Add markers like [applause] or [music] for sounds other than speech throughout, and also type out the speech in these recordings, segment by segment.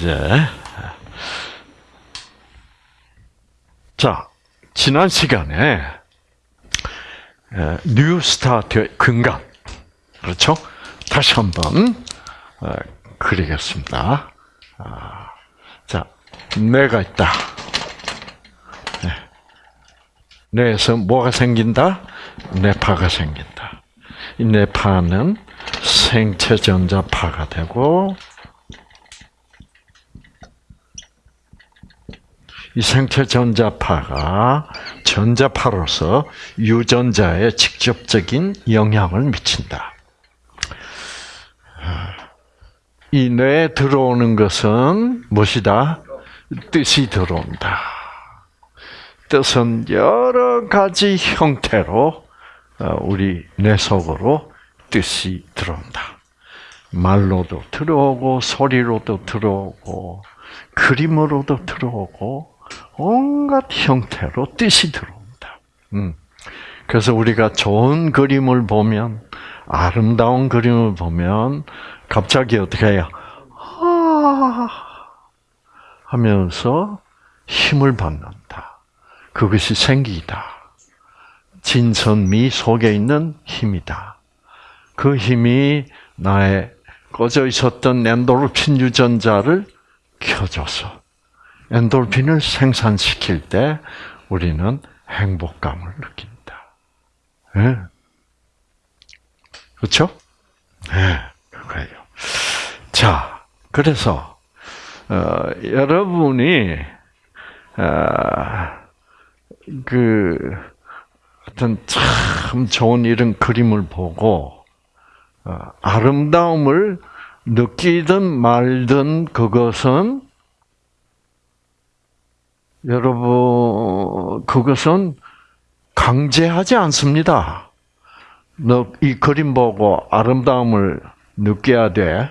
이제 자 지난 시간에 뉴 스타트의 근간 그렇죠? 다시 한번 어, 그리겠습니다. 아, 자, 뇌가 있다. 네. 뇌에서 뭐가 생긴다? 뇌파가 생긴다. 이 뇌파는 생체 전자파가 되고 이 생체 전자파가 전자파로서 유전자에 직접적인 영향을 미친다. 이 뇌에 들어오는 것은 무엇이다? 뜻이 들어온다. 뜻은 여러 가지 형태로 어, 우리 뇌 속으로 뜻이 들어온다. 말로도 들어오고 소리로도 들어오고 그림으로도 들어오고 온갖 형태로 뜻이 들어온다. 음. 그래서 우리가 좋은 그림을 보면 아름다운 그림을 보면 갑자기 어떻게 해요? 아 하면서 힘을 받는다. 그것이 생기다. 진선미 속에 있는 힘이다. 그 힘이 나의 꺼져 있었던 엔도르핀 유전자를 켜줘서 엔도르핀을 생산시킬 때 우리는 행복감을 느낀다. 네. 그렇죠? 네, 그거예요. 자, 그래서 어, 여러분이 어, 그 어떤 참 좋은 이런 그림을 보고 어, 아름다움을 느끼든 말든 그것은 여러분 그것은 강제하지 않습니다. 너 이 그림 보고 아름다움을 느껴야 돼.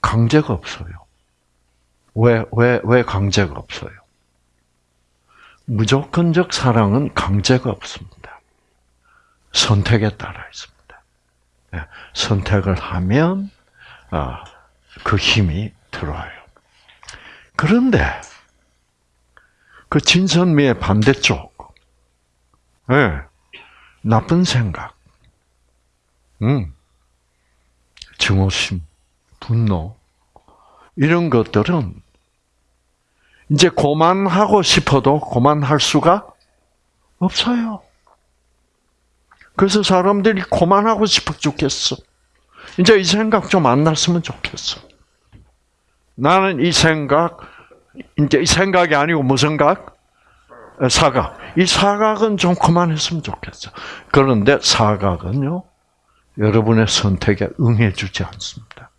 강제가 없어요. 왜, 왜, 왜 강제가 없어요? 무조건적 사랑은 강제가 없습니다. 선택에 따라 있습니다. 네, 선택을 하면, 아, 그 힘이 들어와요. 그런데, 그 진선미의 반대쪽, 네, 나쁜 생각, 음, 증오심, 분노, 이런 것들은 이제 고만하고 싶어도 고만할 수가 없어요. 그래서 사람들이 고만하고 싶어 죽겠어. 이제 이 생각 좀 안 났으면 좋겠어. 나는 이 생각, 이제 이 생각이 아니고 무슨 각? 사각. 이 사각은 좀 그만했으면 좋겠어. 그런데 사각은요, 여러분의 선택에 응해주지 않습니다.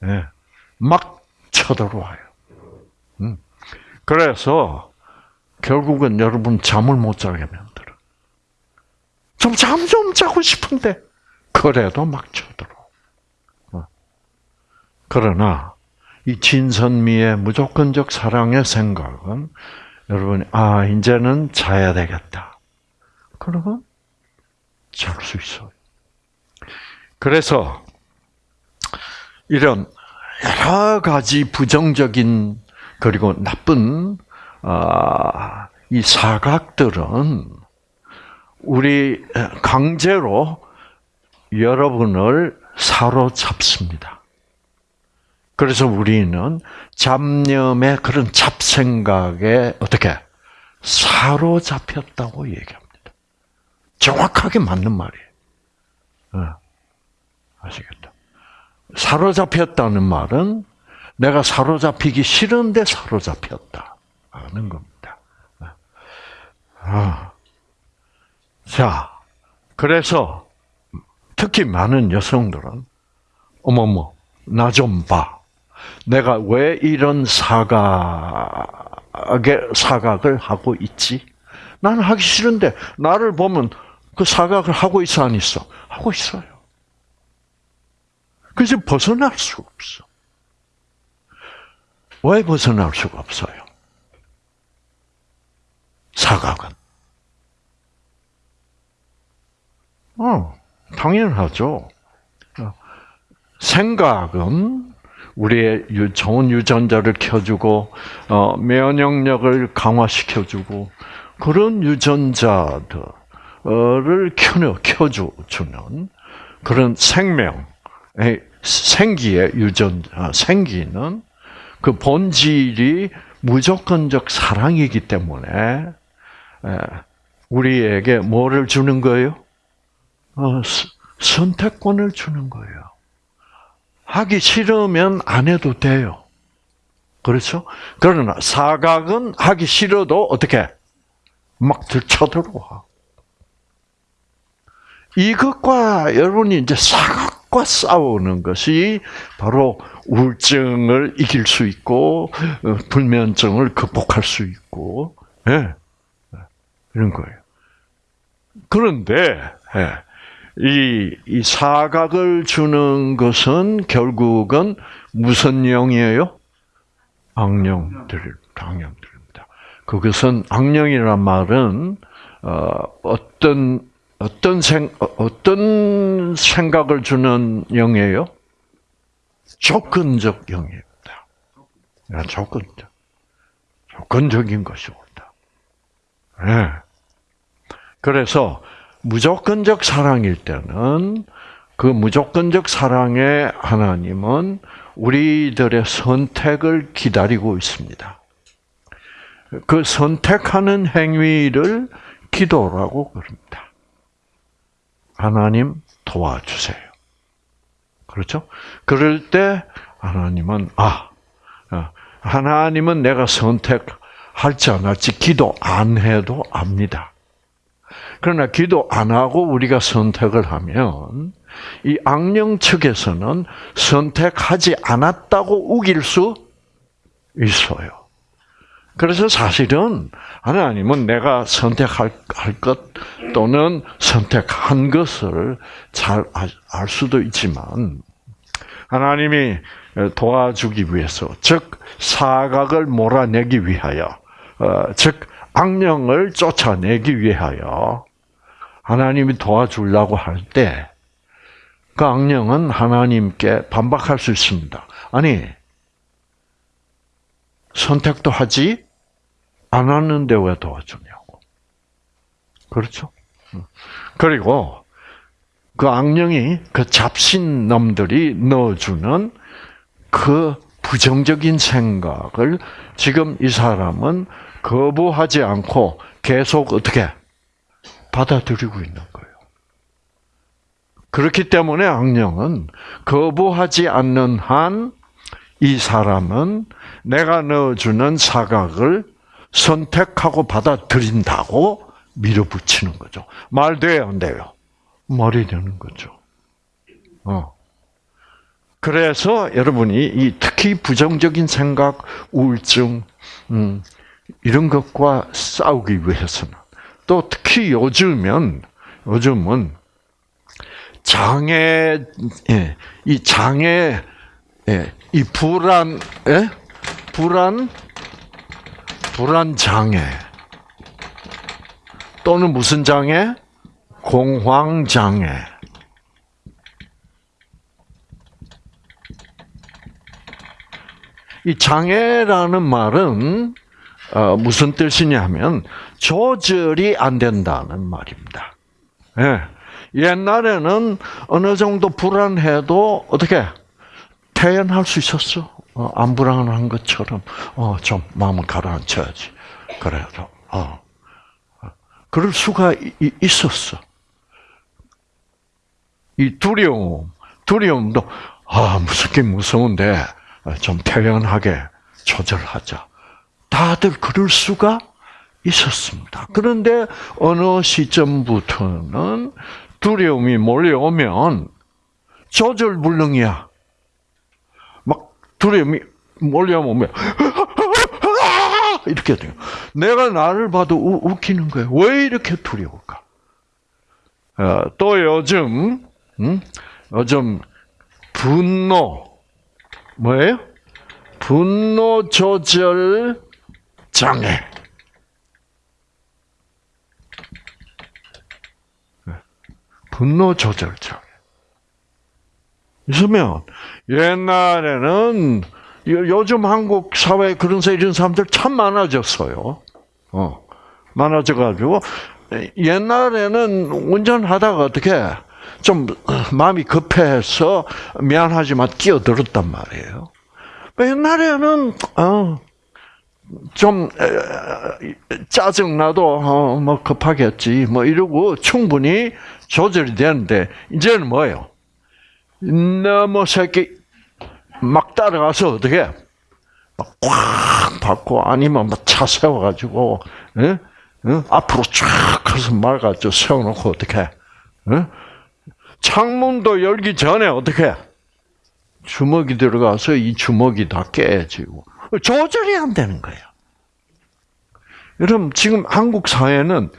네. 막 쳐들어와요. 음. 그래서 결국은 여러분 잠을 못 자게 만들어. 좀 잠 좀 자고 싶은데 그래도 막 쳐들어. 어. 그러나 이 진선미의 무조건적 사랑의 생각은 여러분이 아 이제는 자야 되겠다. 그러면 잘 수 있어요. 그래서 이런 여러 가지 부정적인 그리고 나쁜 아, 이 사각들은 우리 강제로 여러분을 사로잡습니다. 그래서 우리는 잡념의 그런 잡생각에 어떻게 사로잡혔다고 얘기합니다. 정확하게 맞는 말이에요. 어. 아시겠다. 사로잡혔다는 말은 내가 사로잡히기 싫은데 사로잡혔다. 하는 겁니다. 아. 자, 그래서 특히 많은 여성들은 어머머, 나 좀 봐. 내가 왜 이런 사각의 사각을 하고 있지? 나는 하기 싫은데 나를 보면 그 사각을 하고 있어 안 있어? 하고 있어요. 그래서 벗어날 수가 없어. 왜 벗어날 수가 없어요? 사각은. 어, 당연하죠. 생각은 우리의 유, 좋은 유전자를 켜주고 어, 면역력을 강화시켜주고 그런 유전자들을 켜려 켜주는 그런 생명, 생기의 유전자, 생기는 그 본질이 무조건적 사랑이기 때문에 우리에게 뭐를 주는 거예요? 어, 선택권을 주는 거예요. 하기 싫으면 안 해도 돼요. 그렇죠? 그러나 사각은 하기 싫어도 어떻게 막 들쳐들어와. 이것과 여러분이 이제 사각과 싸우는 것이 바로 우울증을 이길 수 있고 어, 불면증을 극복할 수 있고 예. 이런 거예요. 그런데 예. 이, 이 사각을 주는 것은 결국은 무슨 영이에요? 악령들, 악령들입니다. 그것은 악령이란 말은 어, 어떤 어떤 생 어떤 생각을 주는 영이에요? 조건적 영입니다. 조건적, 조건적인 것이옵니다. 네. 그래서 무조건적 사랑일 때는 그 무조건적 사랑의 하나님은 우리들의 선택을 기다리고 있습니다. 그 선택하는 행위를 기도라고 그럽니다. 하나님 도와주세요. 그렇죠? 그럴 때 하나님은 아 어, 하나님은 내가 선택할지 안 할지 기도 안 해도 압니다. 그러나 기도 안 하고 우리가 선택을 하면 이 악령 측에서는 선택하지 않았다고 우길 수 있어요. 그래서 사실은 하나님은 내가 선택할 것 또는 선택한 것을 잘 알 수도 있지만 하나님이 도와주기 위해서, 즉 사각을 몰아내기 위하여, 어, 즉 악령을 쫓아내기 위하여 하나님이 도와주려고 할 때, 그 악령은 하나님께 반박할 수 있습니다. 아니, 선택도 하지 않았는데 왜 도와주냐고. 그렇죠? 그리고 그 악령이 그 잡신 놈들이 넣어주는 그 부정적인 생각을 지금 이 사람은 거부하지 않고 계속 어떻게 받아들이고 있는 거예요. 그렇기 때문에 악령은 거부하지 않는 한 이 사람은 내가 넣어주는 사각을 선택하고 받아들인다고 밀어붙이는 거죠. 말 돼요, 안 돼요? 말이 되는 거죠. 어. 그래서 여러분이 이 특히 부정적인 생각, 우울증, 음, 이런 것과 싸우기 위해서는 또 특히 요즘은 요즘은 장애 예, 이 장애 예, 이 불안 예? 불안 불안 장애 또는 무슨 장애? 공황 장애. 이 장애라는 말은 어, 무슨 뜻이냐면 조절이 안 된다는 말입니다. 예. 옛날에는 어느 정도 불안해도 어떻게 태연할 수 있었어. 어, 안 불안한 것처럼 어, 좀 마음을 가라앉혀야지. 그래도 어. 그럴 수가 있었어. 이 두려움, 두려움도 아 무섭게 무서운데 좀 태연하게 조절하자. 다들 그럴 수가 있었습니다. 그런데 어느 시점부터는 두려움이 몰려오면 조절불능이야. 막 두려움이 몰려오면 이렇게 돼요. 내가 나를 봐도 우, 웃기는 거예요. 왜 이렇게 두려울까? 어, 또 요즘 음? 요즘 분노 뭐예요? 분노 조절 장애. 분노 조절 장애. 있으면 옛날에는 요- 요즘 한국 사회에 그런 사 이런 사람들 참 많아졌어요. 어, 많아져가지고 옛날에는 운전하다가 어떻게 좀 마음이 급해서 미안하지만 끼어들었단 말이에요. 옛날에는 어, 좀 짜증 나도 어, 뭐 급하겠지 뭐 이러고 충분히 조절이 되는데 이제는 뭐예요? 너무 새끼 막 따라가서 어떻게 막꽉 받고 아니면 막차 세워가지고 예? 어? 앞으로 쫙 가서 말가지고 세워놓고 어떻게 어? 창문도 열기 전에 어떻게 주먹이 들어가서 이 주먹이 다 깨지고 조절이 안 되는 거예요. 여러분 지금 한국 사회는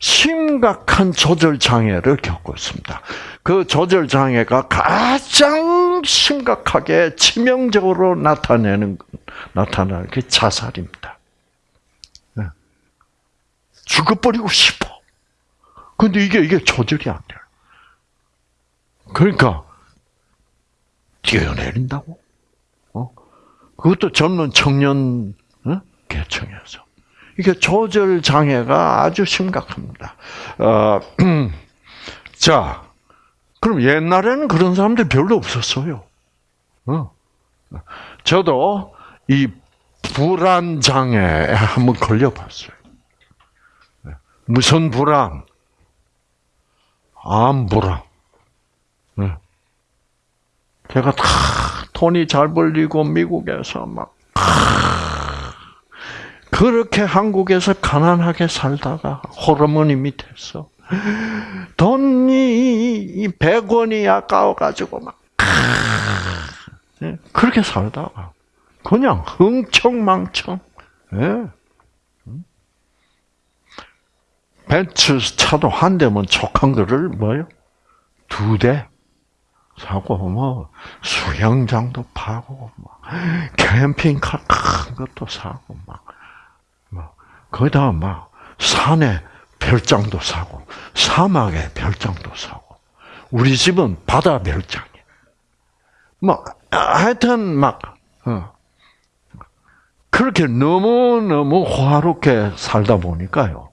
심각한 조절 장애를 겪고 있습니다. 그 조절 장애가 가장 심각하게 치명적으로 나타내는 나타나는 게 자살입니다. 네. 죽어버리고 싶어. 근데 이게 이게 조절이 안 돼요. 그러니까 뛰어내린다고? 어? 그것도 젊은 청년 어? 계층에서 이게 조절 장애가 아주 심각합니다. 어, [clears throat] 자, 그럼 옛날에는 그런 사람들 별로 없었어요. 어. 저도 이 불안 장애에 한번 걸려봤어요. 무슨 불안? 암 불안. 네. 제가 다 돈이 잘 벌리고 미국에서 막 그렇게 한국에서 가난하게 살다가 호르몬이 밑에서 돈이 100원이 아까워가지고 막 예, 그렇게 살다가 그냥 흥청망청 예. 벤츠 차도 한 대면 족한 거를 뭐요? 두 대 사고 뭐 수영장도 파고 막 캠핑카 큰 것도 사고 막, 막 거기다가 막 산에 별장도 사고 사막에 별장도 사고 우리 집은 바다 별장이야. 뭐 하여튼 막 어. 그렇게 너무 너무 호화롭게 살다 보니까요.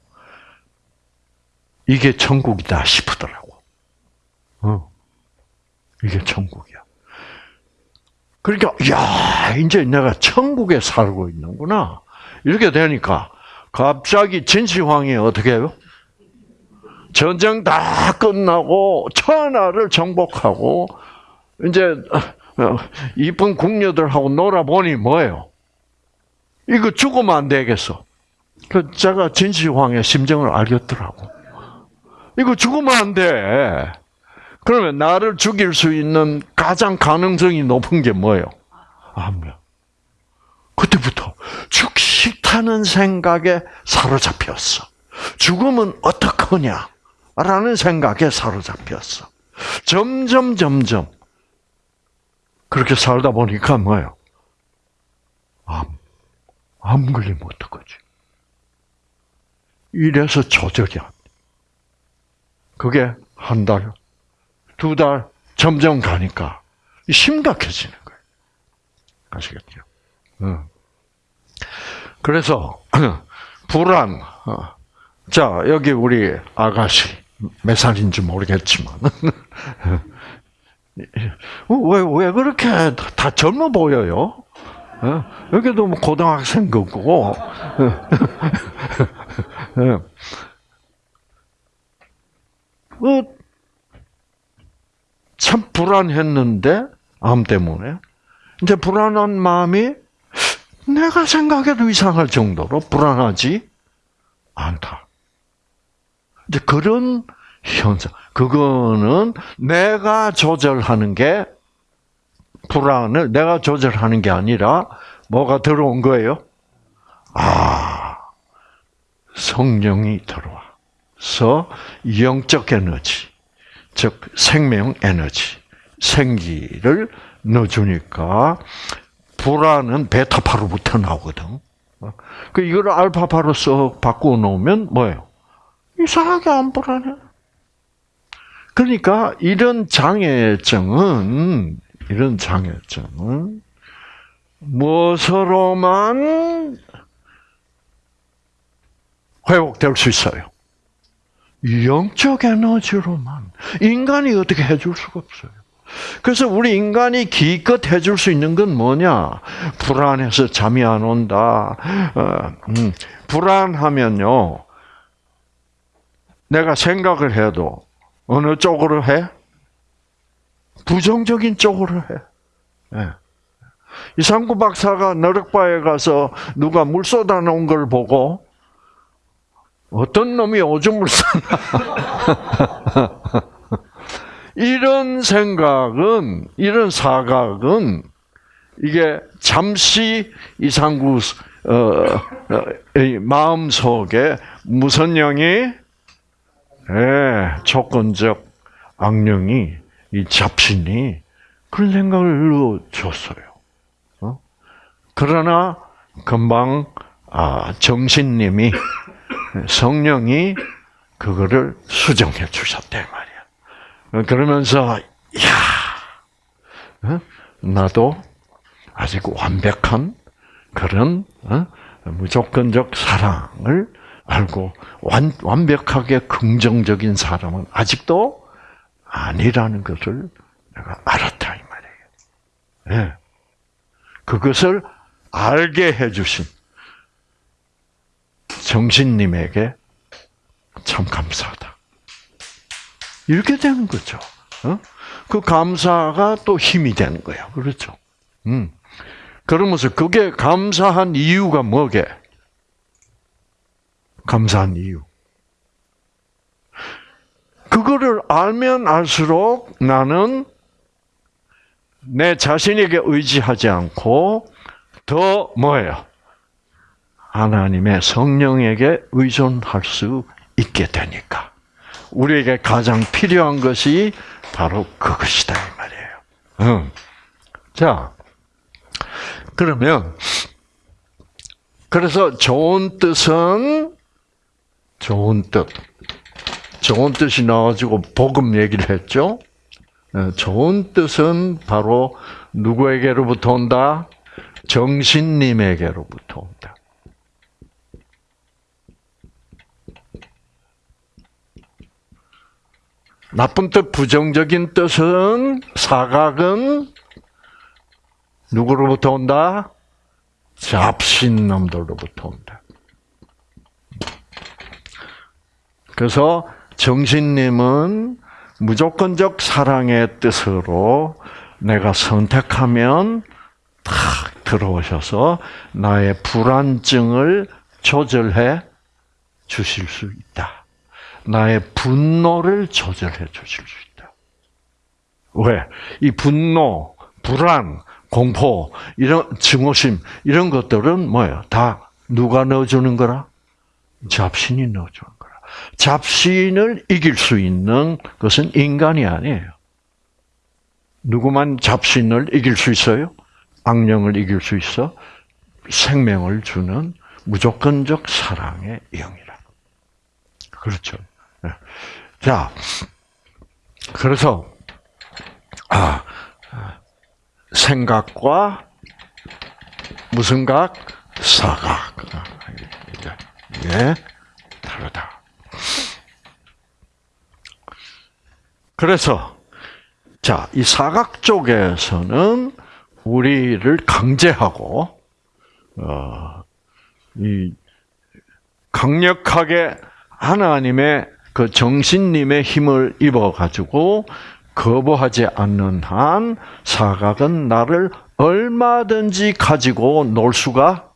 이게 천국이다 싶더라고. 어. 이게 천국이야. 그러니까 야 이제 내가 천국에 살고 있는구나. 이렇게 되니까 갑자기 진시황이 어떻게 해요? 전쟁 다 끝나고 천하를 정복하고 이제 어, 이쁜 궁녀들하고 놀아보니 뭐예요? 이거 죽으면 안 되겠어. 그 제가 진시황의 심정을 알겠더라고. 이거 죽으면 안 돼. 그러면 나를 죽일 수 있는 가장 가능성이 높은 게 뭐예요? 암명. 그때부터 죽식타는 생각에 사로잡혔어. 죽으면 어떡하냐? 라는 생각에 사로잡혔어. 점점, 점점. 그렇게 살다 보니까 뭐예요? 암. 암 걸리면 어떡하지? 이래서 조절이 안 돼. 그게 한 달, 두 달, 점점 가니까 심각해지는 거예요. 아시겠죠? 응. 그래서 [clears throat] 불안. 어. 자 여기 우리 아가씨 몇 살인지 모르겠지만 [laughs] 왜왜 그렇게 다 젊어 보여요? 어? 여기도 뭐 고등학생 거고. 어, [laughs] 참 불안했는데 암 때문에 이제 불안한 마음이 내가 생각해도 이상할 정도로 불안하지 않다. 이제 그런 현상. 그거는 내가 조절하는 게 불안을 내가 조절하는 게 아니라 뭐가 들어온 거예요? 아, 성령이 들어와서 영적 에너지, 즉 생명 에너지, 생기를 넣어주니까 불안은 베타파로부터 나오거든. 그 이걸 알파파로 썩 바꾸어 놓으면 뭐예요? 이상하게 안 불안해. 그러니까 이런 장애증은 이런 장애점은 무엇으로만 회복될 수 있어요? 영적 에너지로만. 인간이 어떻게 해줄 수가 없어요. 그래서 우리 인간이 기껏 해줄 수 있는 건 뭐냐? 불안해서 잠이 안 온다. 어, 음, 불안하면요. 내가 생각을 해도 어느 쪽으로 해? 부정적인 쪽으로 해. 네. 이상구 박사가 너럭바에 가서 누가 물 쏟아 놓은 걸 보고 어떤 놈이 오줌을 쌌나. [laughs] 이런 생각은, 이런 사각은, 이게 잠시 이상구, 어, 어, 마음 속에 무슨 영이, 예, 조건적 악령이, 이 잡신이 그런 생각을 줬어요. 어? 그러나 금방 아, 정신님이 성령이 그거를 수정해 주셨대 말이야. 그러면서 야 어? 나도 아직 완벽한 그런 어? 무조건적 사랑을 알고 완, 완벽하게 긍정적인 사람은 아직도 아니라는 것을 내가 알았다 이 말이에요. 네. 그것을 알게 해주신 정신님에게 참 감사하다. 이렇게 되는 거죠. 어? 그 감사가 또 힘이 되는 거예요. 그렇죠. 음. 그러면서 그게 감사한 이유가 뭐게? 감사한 이유. 그거를 알면 알수록 나는 내 자신에게 의지하지 않고 더 뭐예요? 하나님의 성령에게 의존할 수 있게 되니까. 우리에게 가장 필요한 것이 바로 그것이다 이 말이에요. 응. 자, 그러면 그래서 좋은 뜻은 좋은 뜻, 좋은 뜻이 나와가지고 복음 얘기를 했죠. 어, 좋은 뜻은 바로 누구에게로부터 온다? 정신님에게로부터 온다. 나쁜 뜻, 부정적인 뜻은 사각은 누구로부터 온다? 잡신 놈들로부터 온다. 그래서 정신님은 무조건적 사랑의 뜻으로 내가 선택하면 탁 들어오셔서 나의 불안증을 조절해 주실 수 있다. 나의 분노를 조절해 주실 수 있다. 왜? 이 분노, 불안, 공포, 이런 증오심, 이런 것들은 뭐예요? 다 누가 넣어주는 거라? 잡신이 넣어주는 거라. 잡신을 이길 수 있는 것은 인간이 아니에요. 누구만 잡신을 이길 수 있어요? 악령을 이길 수 있어? 생명을 주는 무조건적 사랑의 영이라. 그렇죠. 네. [laughs] 자, 그래서 아 생각과 무슨 각? 사각. 예, 다르다. 그래서 자, 이 사각 쪽에서는 우리를 강제하고 어, 이 강력하게 하나님의 그 정신님의 힘을 입어 가지고 거부하지 않는 한 사각은 나를 얼마든지 가지고 놀 수가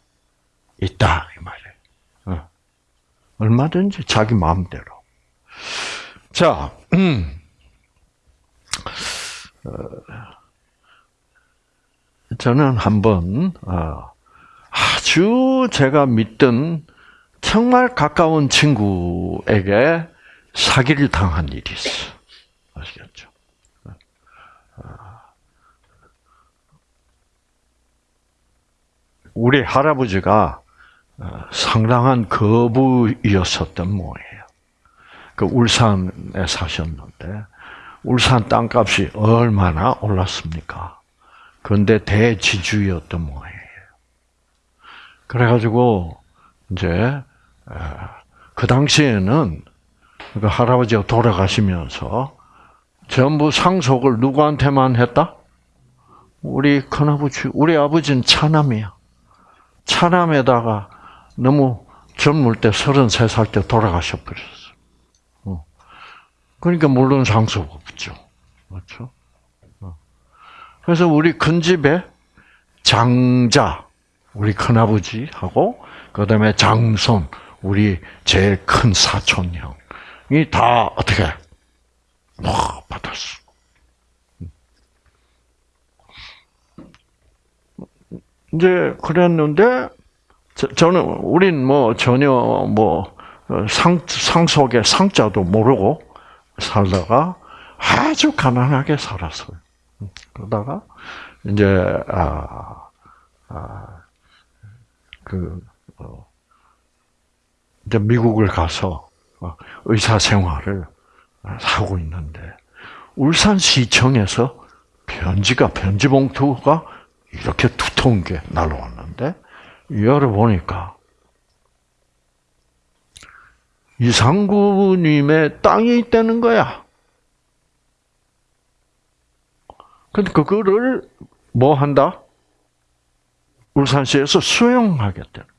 있다 이 말이에요. 어. 얼마든지 자기 마음대로. 자, 음. 어, 저는 한번 어, 아주 제가 믿던 정말 가까운 친구에게 사기를 당한 일이 있어. 아시겠죠? 우리 할아버지가 어, 상당한 거부이었었던 모예요. 그 울산에 사셨는데 울산 땅값이 얼마나 올랐습니까? 근데 대지주였던 모양이에요. 그래가지고 이제 그 당시에는 그 할아버지가 돌아가시면서 전부 상속을 누구한테만 했다? 우리 큰아버지, 우리 아버지는 차남이야. 차남에다가 너무 젊을 때 33살 때 돌아가셔버렸어. 어. 그러니까 물론 상속 없죠. 그렇죠? 어. 그래서 우리 큰 집에 장자, 우리 큰아버지하고, 그 다음에 장손, 우리 제일 큰 사촌 형이 다 어떻게, 와, 받았어. 이제 그랬는데 저는 우린 뭐 전혀 뭐 상, 상속의 상자도 모르고 살다가 아주 가난하게 살았어요. 그러다가 이제 아, 아, 그 어, 이제 미국을 가서 어, 의사 생활을 하고 있는데 울산시청에서 편지가 편지 봉투가 이렇게 두터운 게 날라왔는데 열어보니까 이상구님의 땅이 있다는 거야. 근데 그거를 뭐 한다? 울산시에서 수용하겠다는 거.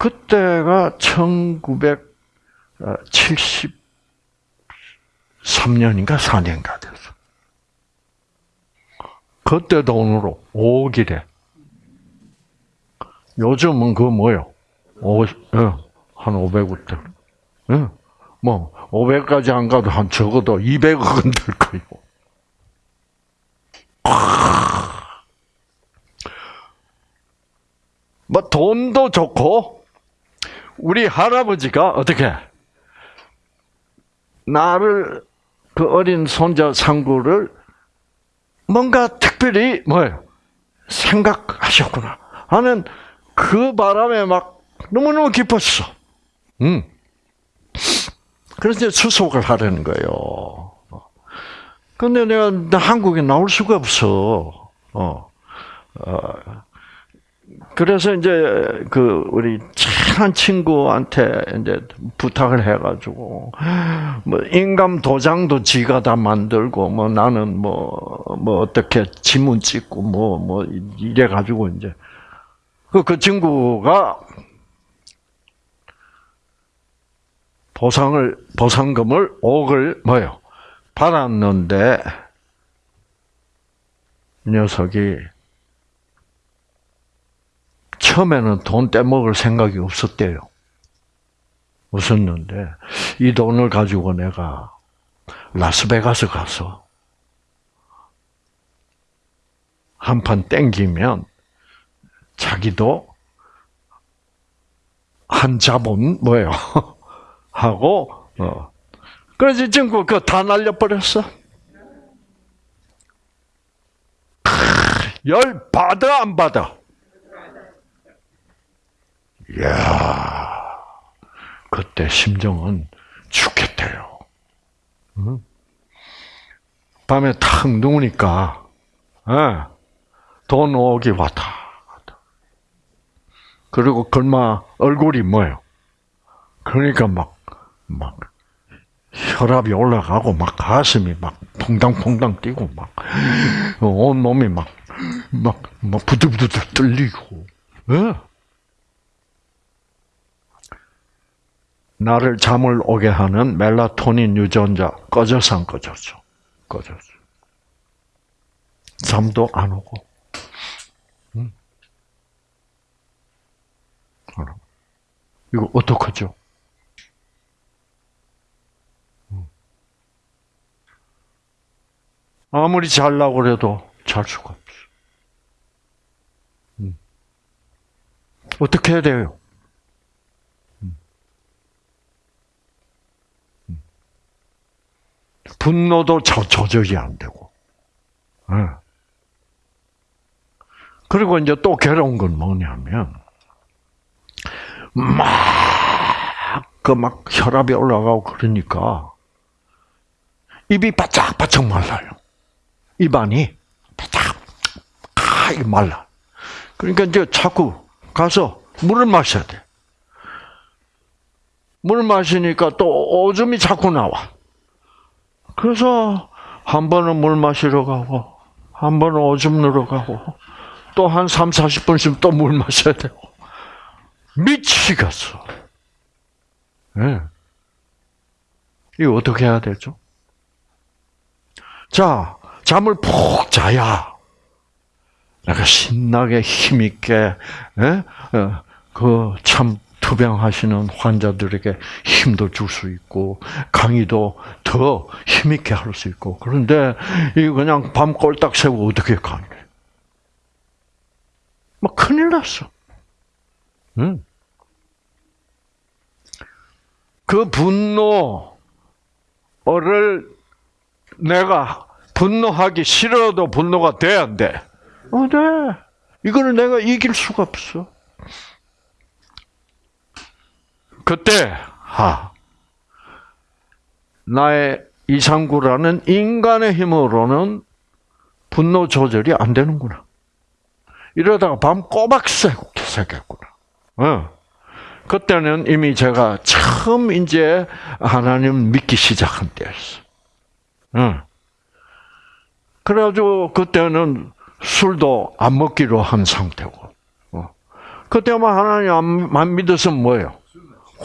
그때가 1973년인가 4년가 됐어. 그때 돈으로 5억이래. 요즘은 그 뭐요? 오, 예, 한 500원 예, 뭐 500까지 안 가도 한 적어도 200억은 [laughs] 될 거예요. 뭐 돈도 좋고 우리 할아버지가 어떻게 나를 그 어린 손자 상구를 뭔가 특별히 뭐예요 생각하셨구나 하는 그 바람에 막 너무너무 기뻤어. 음. 그래서 수속을 하려는 거예요. 근데 내가 한국에 나올 수가 없어. 어. 어. 그래서 이제 그 우리 친한 친구한테 이제 부탁을 해가지고 뭐 인감 도장도 지가 다 만들고 뭐 나는 뭐뭐 뭐 어떻게 지문 찍고 뭐뭐 뭐 이래 가지고 이제 그, 그 친구가 보상을, 보상금을 5억을 뭐요? 받았는데, 녀석이 처음에는 돈 떼먹을 생각이 없었대요. 없었는데, 이 돈을 가지고 내가 라스베가스 가서 한 판 땡기면 자기도 한 자본 뭐예요? [laughs] 하고 어. 그래서 지금 그거 다 날려버렸어. 열 받아 안 받아? 이야 그때 심정은 죽겠대요. 응? 밤에 탁 누우니까 예, 돈 오기 왔다. 그리고 걸마 얼굴이 뭐예요? 그러니까 막, 막, 혈압이 올라가고, 막 가슴이 막 퐁당퐁당 뛰고, 막, 온 몸이 막, 막, 막 부들부들 떨리고, 예? 나를 잠을 오게 하는 멜라토닌 유전자 꺼져서 안 꺼졌죠. 꺼졌어. 잠도 안 오고. 이거 어떡하죠? 음. 아무리 잘라고 그래도 잘 수가 없어. 음. 어떻게 해야 돼요? 분노도 저, 조절이 안 되고. 네. 그리고 이제 또 괴로운 건 뭐냐면, 막, 그 막 혈압이 올라가고 그러니까 입이 바짝바짝 말라요. 입안이. 이게 말라. 그러니까 이제 자꾸 가서 물을 마셔야 돼. 물 마시니까 또 오줌이 자꾸 나와. 그래서 한 번은 물 마시러 가고, 한 번은 오줌 누러 가고, 또 한 3, 40분씩 또 물 마셔야 되고. 미치겠어. 예. 네. 이거 어떻게 해야 되죠? 자, 잠을 푹 자야 내가 신나게 힘있게 예? 어, 그참 투병하시는 환자들에게 힘도 줄 수 있고 강의도 더 힘있게 할 수 있고 그런데 이 그냥 밤 꼴딱 새고 어떻게 가는 뭐 큰일 났어. 응? 그 분노를 내가 분노하기 싫어도 분노가 돼야 안 돼? 어, 돼. 이거는 내가 이길 수가 없어. 그때, 하, 나의 이상구라는 인간의 힘으로는 분노 조절이 안 되는구나. 이러다가 밤 꼬박 새고 새겠구나. 어. 그때는 이미 제가 처음 이제 하나님 믿기 시작한 때였어. 어. 그래가지고 그때는 술도 안 먹기로 한 상태고. 어. 그때만 하나님 안 믿어서 뭐예요?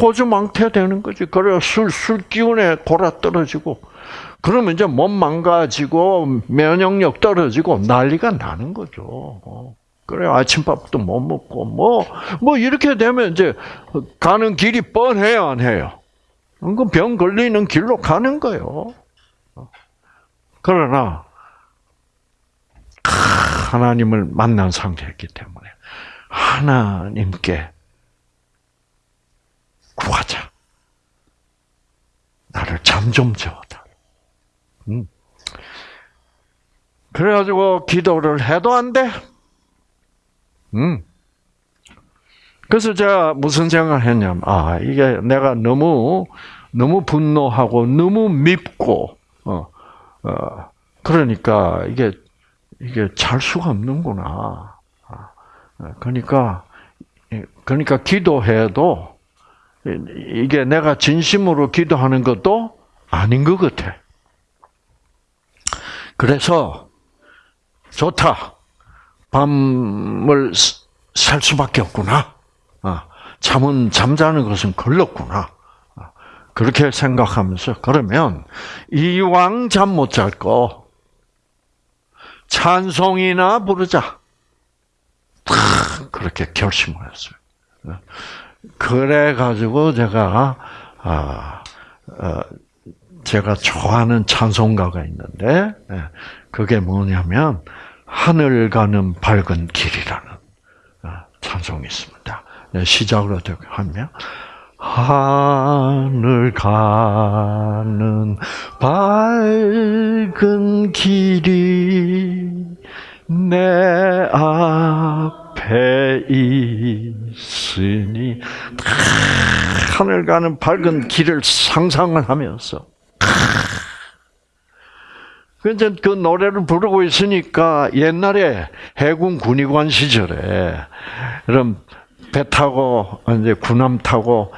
호주 망태 되는 거지. 그래 술, 술 기운에 골아 떨어지고, 그러면 이제 몸 망가지고, 면역력 떨어지고, 난리가 나는 거죠. 어. 그래 아침밥도 못 먹고, 뭐, 뭐, 이렇게 되면 이제 가는 길이 뻔해요, 안 해요? 그병 걸리는 길로 가는 거예요. 어. 그러나, 하나님을 만난 상태였기 때문에 하나님께 구하자. 나를 잠 좀 재워다. 음. 그래가지고 기도를 해도 안 돼. 음. 그래서 제가 무슨 생각을 했냐면, 아, 이게 내가 너무, 너무 분노하고, 너무 밉고, 어, 어, 그러니까 이게 이게 잘 수가 없는구나. 아, 그러니까 그러니까 기도해도 이게 내가 진심으로 기도하는 것도 아닌 것 같아. 그래서 좋다. 밤을 살 수밖에 없구나. 아, 잠은 잠자는 것은 걸렸구나. 아, 그렇게 생각하면서 그러면 이왕 잠 못 잘 거. 찬송이나 부르자. 그렇게 결심을 했어요. 그래 가지고 제가 아, 어, 제가 좋아하는 찬송가가 있는데 예, 그게 뭐냐면 하늘 가는 밝은 길이라는 어, 찬송이 있습니다. 네, 어떻게 하면 하늘 가는 밝은 길이 내 앞에 있 으니 하늘 가는 밝은 길을 상상을 하면서 그래서 그 노래를 부르고 있으니까 옛날에 해군 군의관 시절에 그럼 배 타고 이제 군함 타고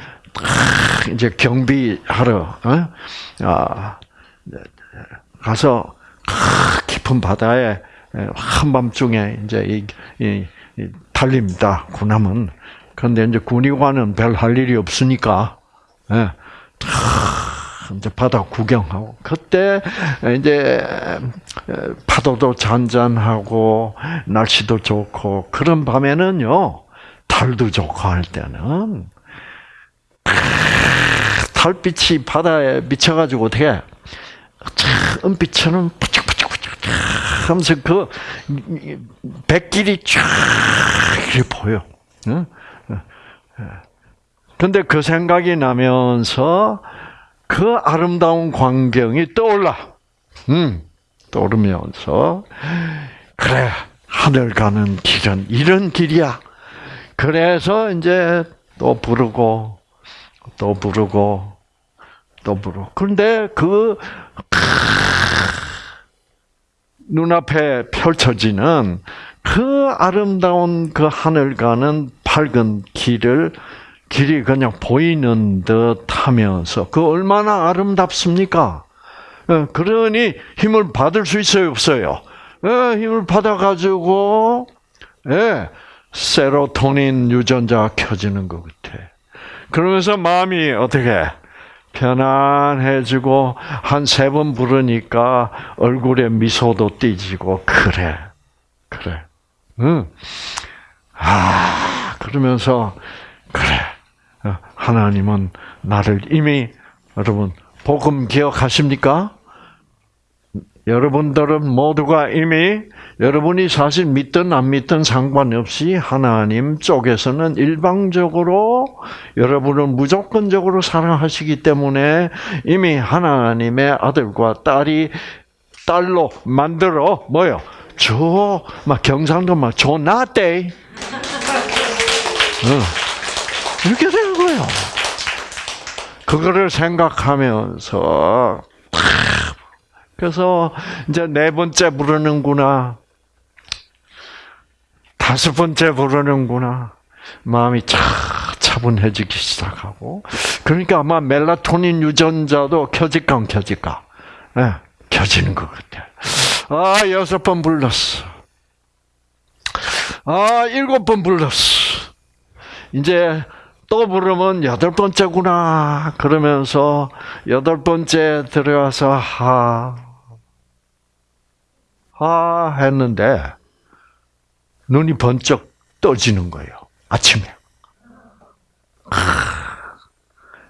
이제 경비하러 어? 아, 가서 깊은 바다에 한밤중에 이제 이, 이, 이 달립니다. 군함은 그런데 이제 군의관은 별 할 일이 없으니까 예, 이제 바다 구경하고 그때 이제 파도도 잔잔하고 날씨도 좋고 그런 밤에는요 달도 좋고 할 때는 달빛이 바다에 미쳐가지고 어떻게 은빛처럼 하면서 그 백길이 쫙 이렇게 보여. 근데 그 생각이 나면서 그 아름다운 광경이 떠올라. 음, 떠오르면서 그래 하늘 가는 길은 이런 길이야. 그래서 이제 또 부르고 또 부르고 또 부르고 그런데 그 눈앞에 펼쳐지는 그 아름다운 그 하늘과는 밝은 길을 길이 그냥 보이는 듯 하면서 그 얼마나 아름답습니까? 예, 그러니 힘을 받을 수 있어요, 없어요? 예, 힘을 받아가지고, 예, 세로토닌 유전자가 켜지는 것 같아. 그러면서 마음이 어떻게, 편안해지고, 한 세 번 부르니까 얼굴에 미소도 띠지고, 그래, 그래. 응. 아, 그러면서, 그래. 하나님은 나를 이미, 여러분, 복음 기억하십니까? 여러분들은 모두가 이미 여러분이 사실 믿든 안 믿든 상관없이 하나님 쪽에서는 일방적으로 여러분을 무조건적으로 사랑하시기 때문에 이미 하나님의 아들과 딸이 딸로 만들어 뭐요? 저 막 경상도 막 조나떼 이렇게 되는 거예요. 그거를 생각하면서 그래서 이제 네 번째 부르는구나. 다섯 번째 부르는구나. 마음이 차, 차분해지기 시작하고. 그러니까 아마 멜라토닌 유전자도 켜질까 안 켜질까? 네, 켜지는 것 같아. 아, 여섯 번 불렀어. 아, 일곱 번 불렀어. 이제 또 부르면 여덟 번째구나. 그러면서 여덟 번째 들어가서 하, 아 했는데 눈이 번쩍 떠지는 거예요. 아침에.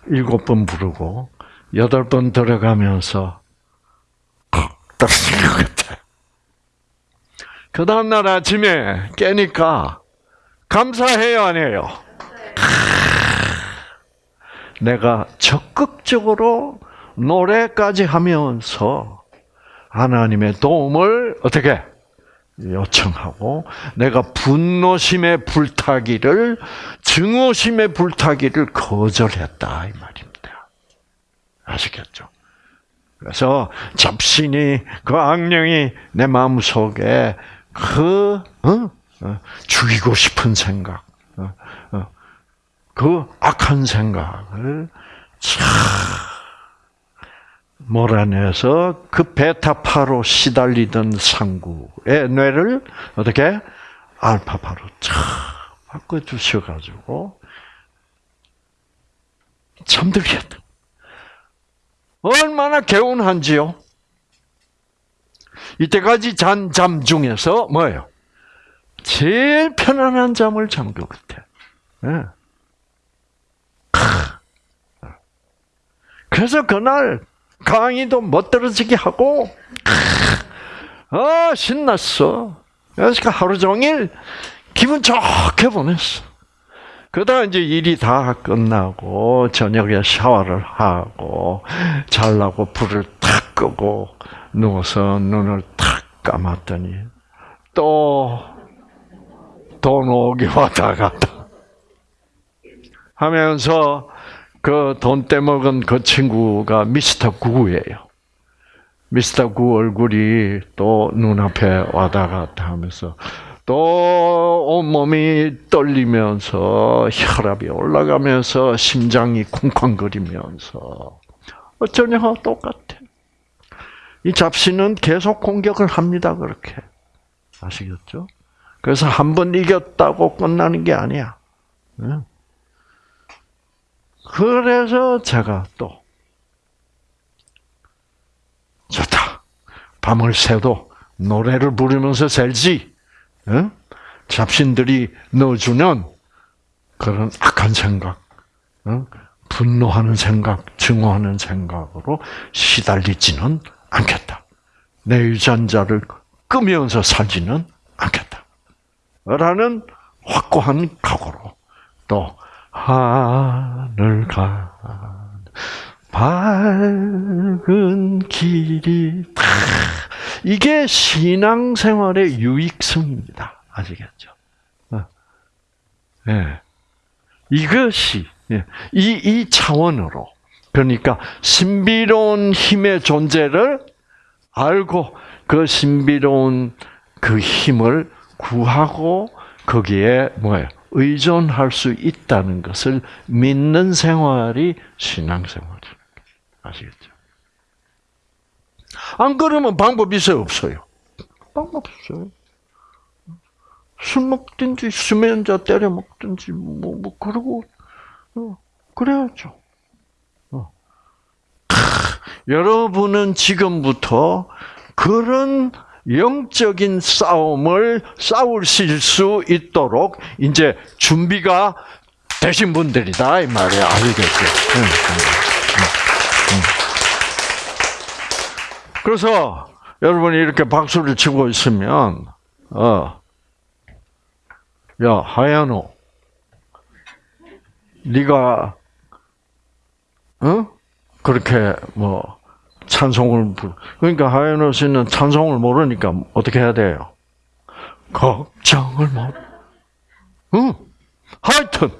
일곱 번 부르고 여덟 번 들어가면서 떨어지는 것 같아. 그 다음날 아침에 깨니까 감사해요, 안 해요? 내가 적극적으로 노래까지 하면서 하나님의 도움을 어떻게 요청하고 내가 분노심의 불타기를 증오심의 불타기를 거절했다 이 말입니다. 아시겠죠? 그래서 잡신이 그 악령이 내 마음 속에 그 어? 어? 죽이고 싶은 생각, 어? 어? 그 악한 생각을 참 몰아내서 그 베타파로 시달리던 상구의 뇌를 어떻게 알파파로 쫙 바꿔 주셔가지고 잠들게 했다. 얼마나 개운한지요. 이때까지 잔 잠 중에서 뭐예요? 제일 편안한 잠을 잔 것 같아. 네. 그래서 그날 강의도 못 들어지게 하고 아 신났어. 그래서 하루 종일 기분 좋게 보냈어. 그러다 이제 일이 다 끝나고 저녁에 샤워를 하고 잘라고 불을 탁 끄고 누워서 눈을 탁 감았더니 또 돈 오기 [laughs] 왔다 갔다 하면서 그 돈 떼먹은 그 친구가 미스터 구예요. 미스터 구 얼굴이 또 눈앞에 와다 갔다 하면서 또 온몸이 떨리면서 혈압이 올라가면서 심장이 쿵쾅거리면서 어쩌냐 똑같아. 이 잡신은 계속 공격을 합니다. 그렇게 아시겠죠? 그래서 한 번 이겼다고 끝나는 게 아니야. 그래서 제가 또 좋다. 밤을 새도 노래를 부르면서 살지. 응? 잡신들이 넣어주는 그런 악한 생각, 응? 분노하는 생각, 증오하는 생각으로 시달리지는 않겠다. 내 유전자를 끄면서 살지는 않겠다. 라는 확고한 각오로 또 하늘 가 밝은 길이 이게 신앙생활의 유익성입니다. 아시겠죠? 네. 이것이 예. 이, 이 차원으로 그러니까 신비로운 힘의 존재를 알고 그 신비로운 그 힘을 구하고 거기에 뭐예요? 의존할 수 있다는 것을 믿는 생활이 신앙생활이에요. 아시겠죠? 안 그러면 방법 있어요, 없어요? 방법 없어요. 술 먹든지 수면제 때려 먹든지 뭐, 뭐 그러고 어, 그래야죠. 어. 여러분은 지금부터 그런 영적인 싸움을 싸우실 수 있도록 이제 준비가 되신 분들이다 이 말이야 알겠죠? 그래서 여러분이 이렇게 박수를 치고 있으면 어, 야 하야노, 네가 어 그렇게 뭐 찬송을 부르. 그러니까 하야노 씨는 찬송을 모르니까 어떻게 해야 돼요? 걱정을 못. 응. 하여튼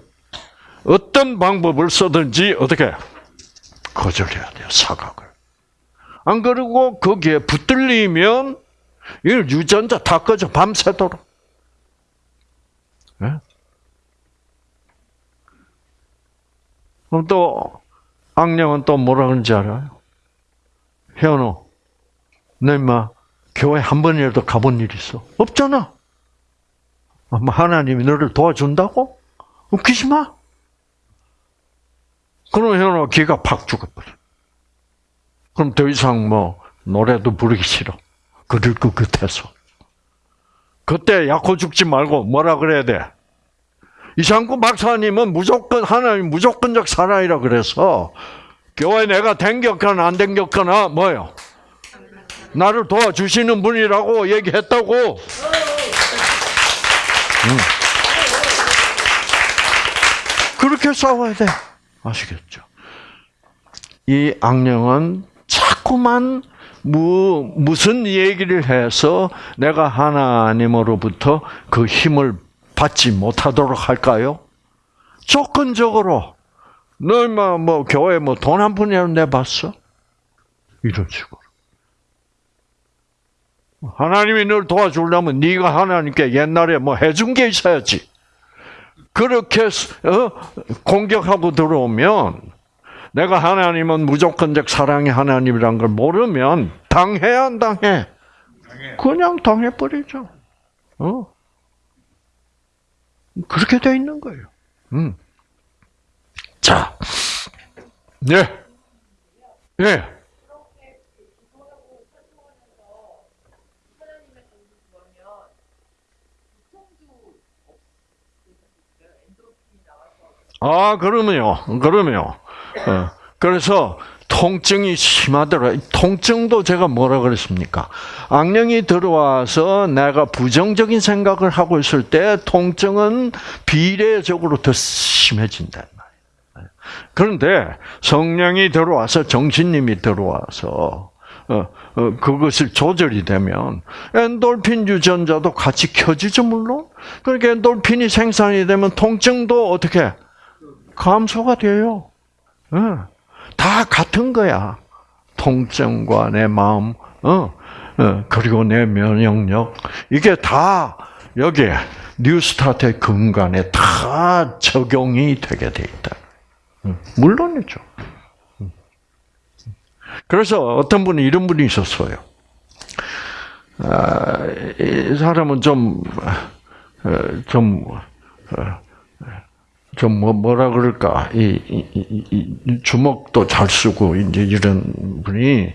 어떤 방법을 써든지 어떻게 거절해야 돼요 사각을. 안 그러고 거기에 붙들리면 이 유전자 다 꺼져 밤새도록. 네? 그럼 또 악령은 또 뭐라 그러는지 알아요? 현우, 너 임마 교회 한 번이라도 가본 일 있어? 없잖아. 하나님이 너를 도와준다고? 웃기지 마. 그럼 현우 기가 팍 죽어버려. 그럼 더 이상 뭐 노래도 부르기 싫어. 그들 그 끝에서. 그때 약호 죽지 말고 뭐라 그래야 돼? 이상구 박사님은 무조건 하나님 무조건적 사랑이라 그래서 교회 내가 댕겼거나 안 댕겼거나 뭐요? 나를 도와주시는 분이라고 얘기했다고. 응. 그렇게 싸워야 돼. 아시겠죠? 이 악령은 자꾸만 무, 무슨 얘기를 해서 내가 하나님으로부터 그 힘을 받지 못하도록 할까요? 조건적으로 너 임마 뭐 교회 뭐 돈 한 푼이라도 내봤어? 이런 식으로. 하나님이 널 도와주려면 네가 하나님께 옛날에 뭐 해준 게 있어야지. 그렇게 어? 공격하고 들어오면 내가 하나님은 무조건적 사랑의 하나님이란 걸 모르면 당해야 안 당해? 그냥 당해버리죠. 어? 그렇게 돼 있는 거예요. 음. 자, 네, 네. 아, 그러면요. 그러면요. 어, 그래서 통증이 심하더라. 통증도 제가 뭐라 그랬습니까? 악령이 들어와서 내가 부정적인 생각을 하고 있을 때 통증은 비례적으로 더 심해진다. 그런데 성령이 들어와서 정신님이 들어와서 어, 어, 그것을 조절이 되면 엔돌핀 유전자도 같이 켜지죠 물론. 그러니까 엔돌핀이 생산이 되면 통증도 어떻게 감소가 돼요. 어, 다 같은 거야. 통증과 내 마음, 그리고 내 면역력 이게 다 여기에 뉴스타트의 근간에 다 적용이 되게 돼 있다. 물론이죠. 그래서 어떤 분이 이런 분이 있었어요. 아, 이 사람은 좀, 어, 좀, 어, 좀 뭐, 뭐라 그럴까, 이, 이, 이, 주먹도 잘 쓰고, 이제 이런 분이,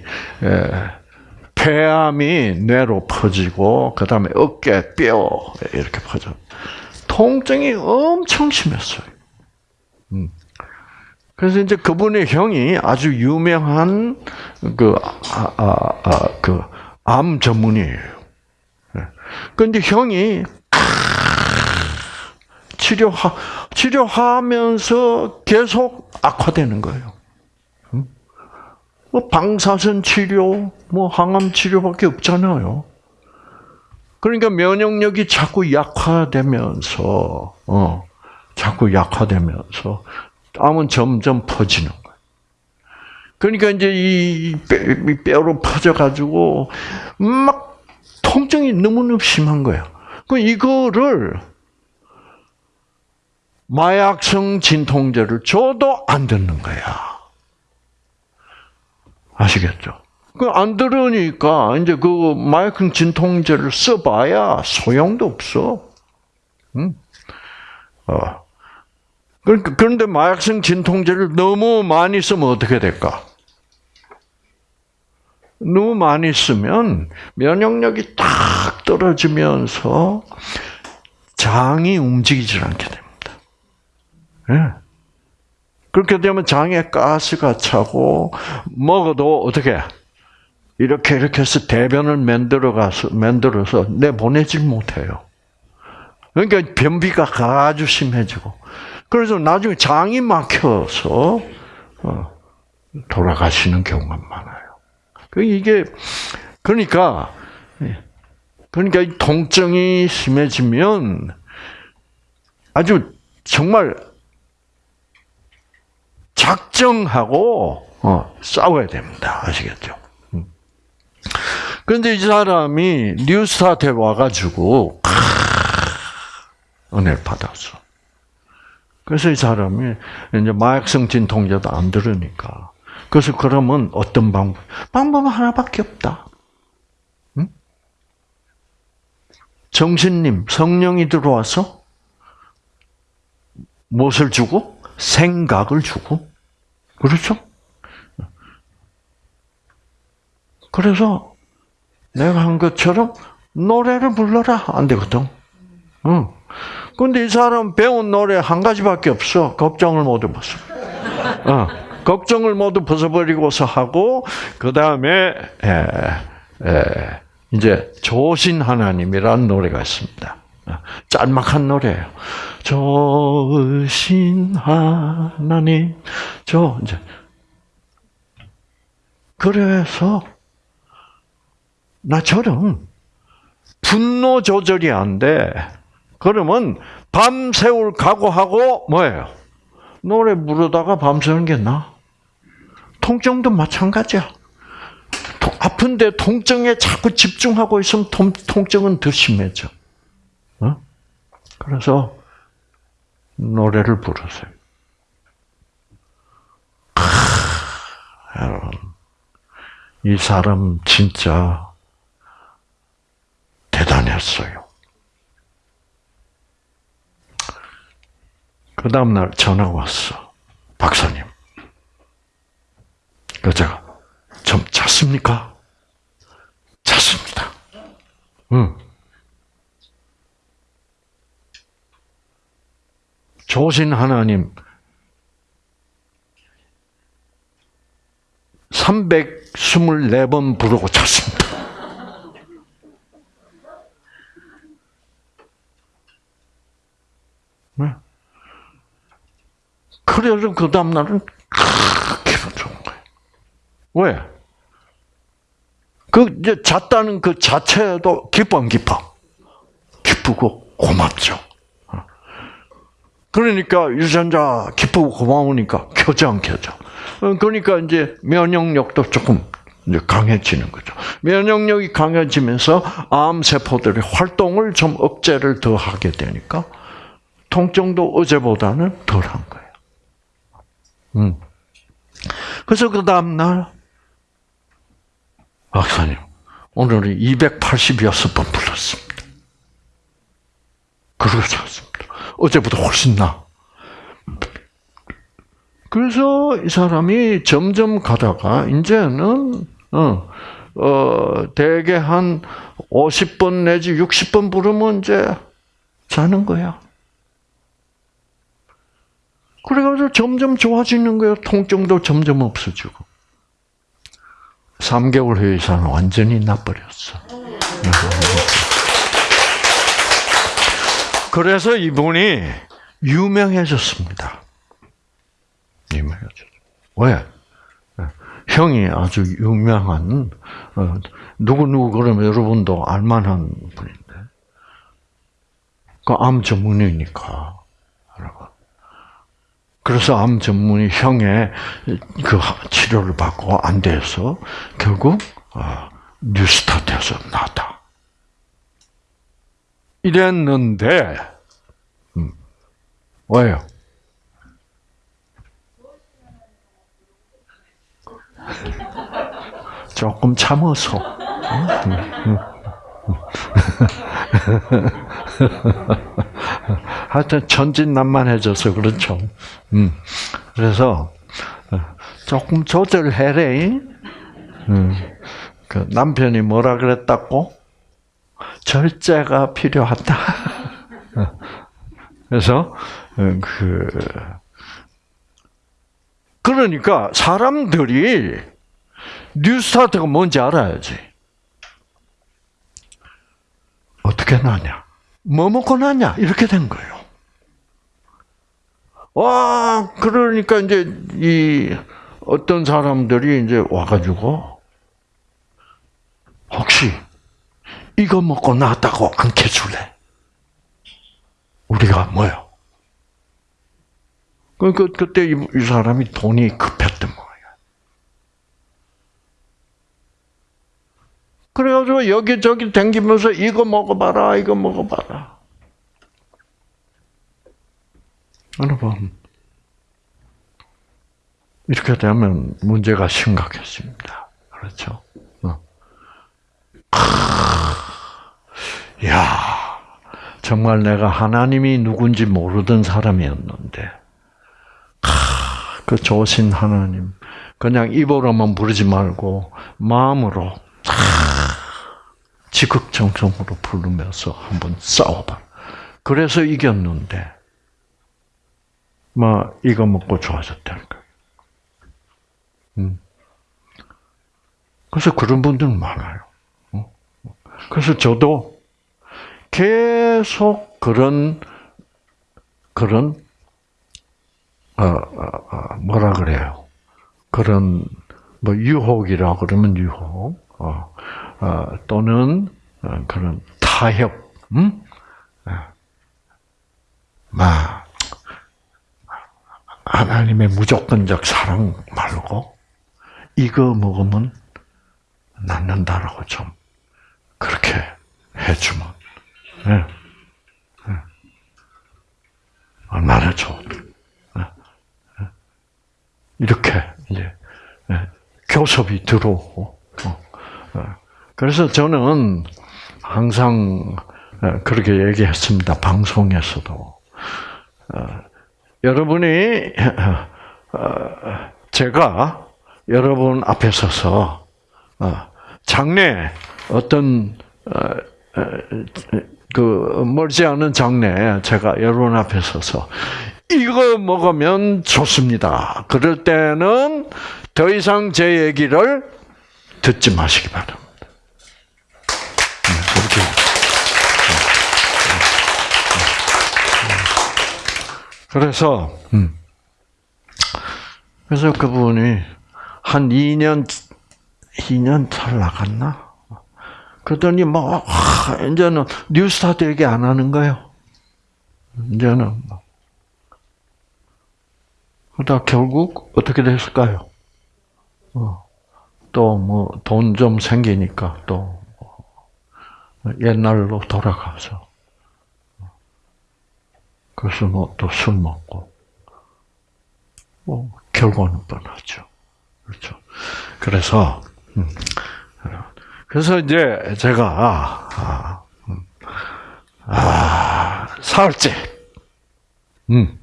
폐암이 뇌로 퍼지고, 그 다음에 어깨, 뼈, 이렇게 퍼져. 통증이 엄청 심했어요. 음. 그래서 이제 그분의 형이 아주 유명한 그, 아, 아, 아, 그, 암 전문이에요. 그런데 형이 치료하, 치료하면서 계속 악화되는 거예요. 뭐 방사선 치료, 뭐 항암 치료밖에 없잖아요. 그러니까 면역력이 자꾸 약화되면서, 어, 자꾸 약화되면서 암은 점점 퍼지는 거예요. 그러니까 이제 이 뼈로 퍼져가지고 막 통증이 너무너무 심한 거야. 그 이거를 마약성 진통제를 줘도 안 듣는 거야. 아시겠죠? 그 안 들으니까 이제 그 마약성 진통제를 써봐야 소용도 없어. 응? 어. 그러니까 그런데 마약성 진통제를 너무 많이 쓰면 어떻게 될까? 너무 많이 쓰면 면역력이 딱 떨어지면서 장이 움직이질 않게 됩니다. 예. 그렇게 되면 장에 가스가 차고 먹어도 어떻게 이렇게 이렇게 해서 대변을 만들어 가서 만들어서 내 보내질 못해요. 그러니까 변비가 아주 심해지고 그래서 나중에 장이 막혀서 어, 돌아가시는 경우가 많아요. 그 이게 그러니까 그러니까 이 통증이 심해지면 아주 정말 작정하고 어, 싸워야 됩니다. 아시겠죠? 음. 그런데 이 사람이 뉴스타트에 와가지고 은혜를 받았어. 그래서 이 사람이 이제 마약성 진통제도 안 들으니까. 그래서 그러면 어떤 방법? 방법은 하나밖에 없다. 응? 정신님, 성령이 들어와서 무엇을 주고? 생각을 주고. 그렇죠? 그래서 내가 한 것처럼 노래를 불러라. 안 되거든. 응. 근데 이 사람 배운 노래 한 가지밖에 없어. 걱정을 모두 벗어. 어, 걱정을 모두 벗어버리고서 하고 그 다음에 이제 조신 하나님이라는 노래가 있습니다. 어, 짤막한 노래예요. 조신 하나님, 저 이제 그래서 나처럼 분노 조절이 안 돼. 그러면 밤새울 각오하고 뭐예요? 노래 부르다가 밤새는 게 나. 통증도 마찬가지야. 아픈데 통증에 자꾸 집중하고 있으면 통, 통증은 더 심해져. 어? 그래서 노래를 부르세요. 여러분, 이 사람 진짜 대단했어요. 그 다음날 전화 왔어. 박사님. 그 제가, 좀 잤습니까? 잤습니다. 응. 조신 하나님, 324번 부르고 잤습니다. 그래서 그 다음날은 기분 좋은 거예요. 왜? 그, 이제 잤다는 그 자체도 안 기뻐? 기쁘고 고맙죠. 그러니까 유전자 기쁘고 고마우니까 켜져, 안 켜져. 그러니까 이제 면역력도 조금 이제 강해지는 거죠. 면역력이 강해지면서 암 세포들의 활동을 좀 억제를 더 하게 되니까 통증도 어제보다는 덜한 거예요. 음. 그래서 그 다음날, 박사님, 오늘은 286번 불렀습니다. 그러고 잤습니다. 어제보다 훨씬 나. 그래서 이 사람이 점점 가다가, 이제는, 어, 어, 대개 한 50번 내지 60번 부르면 이제 자는 거야. 그래가지고 점점 좋아지는 거예요. 통증도 점점 없어지고. 3개월 후에 이 사람 완전히 나버렸어. 그래서 이분이 유명해졌습니다. 유명해졌죠. 왜? 형이 아주 유명한 어, 누구 누구 그러면 여러분도 알만한 분인데 그 암 전문의니까 그래서 암 전문의 형의 그 치료를 받고 안 돼서 결국 어, 뉴스타트에서 나왔다. 이랬는데 음, 왜요? 조금 참어서. [laughs] [laughs] 하여튼 천진난만해져서 그렇죠. 음. 그래서 조금 조절해래. 음. 그 남편이 뭐라 그랬다고? 절제가 필요하다. [laughs] 그래서 그 그러니까 사람들이 뉴스타트가 뭔지 알아야지. 어떻게 나냐? 뭐 먹고 나냐? 이렇게 된 거예요. 와, 그러니까 이제 이 어떤 사람들이 이제 와가지고 혹시 이거 먹고 나왔다고 안 캐줄래? 우리가 뭐요? 그, 그, 그때 이, 이 사람이 돈이 급했던 거예요. 그래가지고 여기저기 댕기면서 이거 먹어봐라, 이거 먹어봐라. 여러분, 이렇게 되면 문제가 심각해집니다. 그렇죠? 어. 야 정말 내가 하나님이 누군지 모르던 사람이었는데, 그 좋으신 하나님, 그냥 입으로만 부르지 말고 마음으로 지극정성으로 부르면서 한번 싸워봐. 그래서 이겼는데, 막 이거 먹고 좋아졌다는 거예요. 음. 그래서 그런 분들은 많아요. 어? 그래서 저도 계속 그런 그런 어, 어, 어, 뭐라 그래요? 그런 뭐 유혹이라 그러면 유혹, 어, 어, 또는 어, 그런 타협, 음? 막 하나님의 무조건적 사랑 말고 이거 먹으면 낫는다라고 좀 그렇게 해주면 네. 네. 얼마나 네. 이렇게 이제 교섭이 들어오고 어. 그래서 저는 항상 그렇게 얘기했습니다 방송에서도 여러분이 제가 여러분 앞에 서서 장래 어떤 그 멀지 않은 장래 제가 여러분 앞에 서서 이거 먹으면 좋습니다. 그럴 때는 더 이상 제 얘기를 듣지 마시기 바랍니다. 그래서 음. 그래서 그분이 한 2년 2년 잘 나갔나? 그러더니 뭐 이제는 뉴스타트 얘기 안 하는 거예요. 이제는 뭐. 그러다 결국 어떻게 됐을까요? 어. 또뭐 돈 좀 생기니까 또 옛날로 돌아가서 그래서 뭐 또 술 먹고 뭐 결과는 뻔하죠. 그렇죠. 그래서 음. 그래서 이제 제가 아, 음. 아 사흘째 음.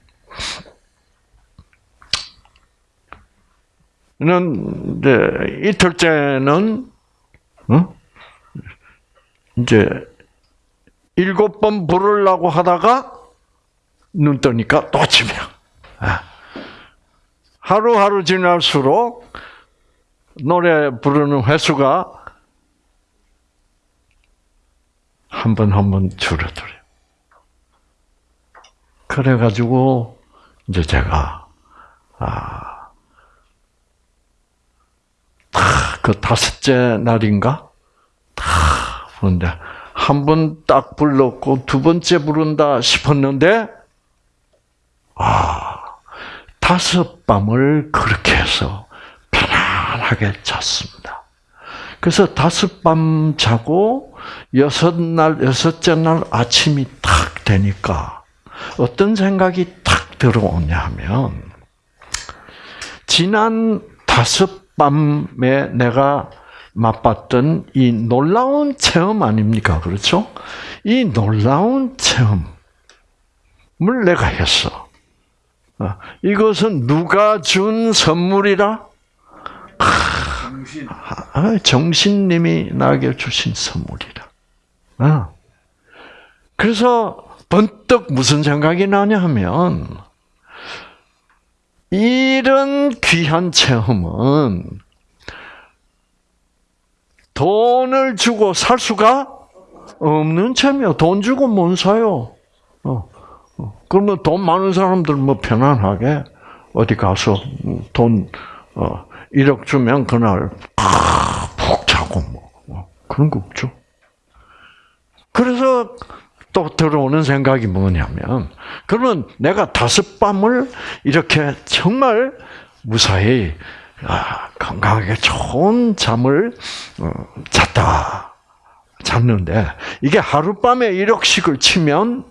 는 이제 이틀째는 어? 이제 일곱 번 부르려고 하다가 눈 뜨니까 또 치명. 아. 하루하루 지날수록 노래 부르는 횟수가 한 번 한 번 줄어들어요. 그래가지고 이제 제가 아그 다섯째 날인가? 다 부른데, 한 번 딱 불렀고, 두 번째 부른다 싶었는데, 아, 다섯 밤을 그렇게 해서 편안하게 잤습니다. 그래서 다섯 밤 자고 여섯 날, 여섯째 날 아침이 탁 되니까 어떤 생각이 탁 들어오냐 하면, 지난 다섯 밤에 내가 맛봤던 이 놀라운 체험 아닙니까? 그렇죠? 이 놀라운 체험을 내가 했어. 어, 이것은 누가 준 선물이라? 정신. 아, 정신님이 나에게 주신 선물이라. 아. 그래서 번뜩 무슨 생각이 나냐 하면, 이런 귀한 체험은 돈을 주고 살 수가 없는 체험이요. 돈 주고 못 사요. 어. 어. 그러면 돈 많은 사람들 뭐 편안하게 어디 가서 돈 어, 1억 주면 그날 푹 자고 뭐 어, 그런 거 없죠. 그래서 또 들어오는 생각이 뭐냐면 그러면 내가 다섯 밤을 이렇게 정말 무사히 아, 건강하게 좋은 잠을 어, 잤다 잤는데 이게 하룻밤에 1억씩을 치면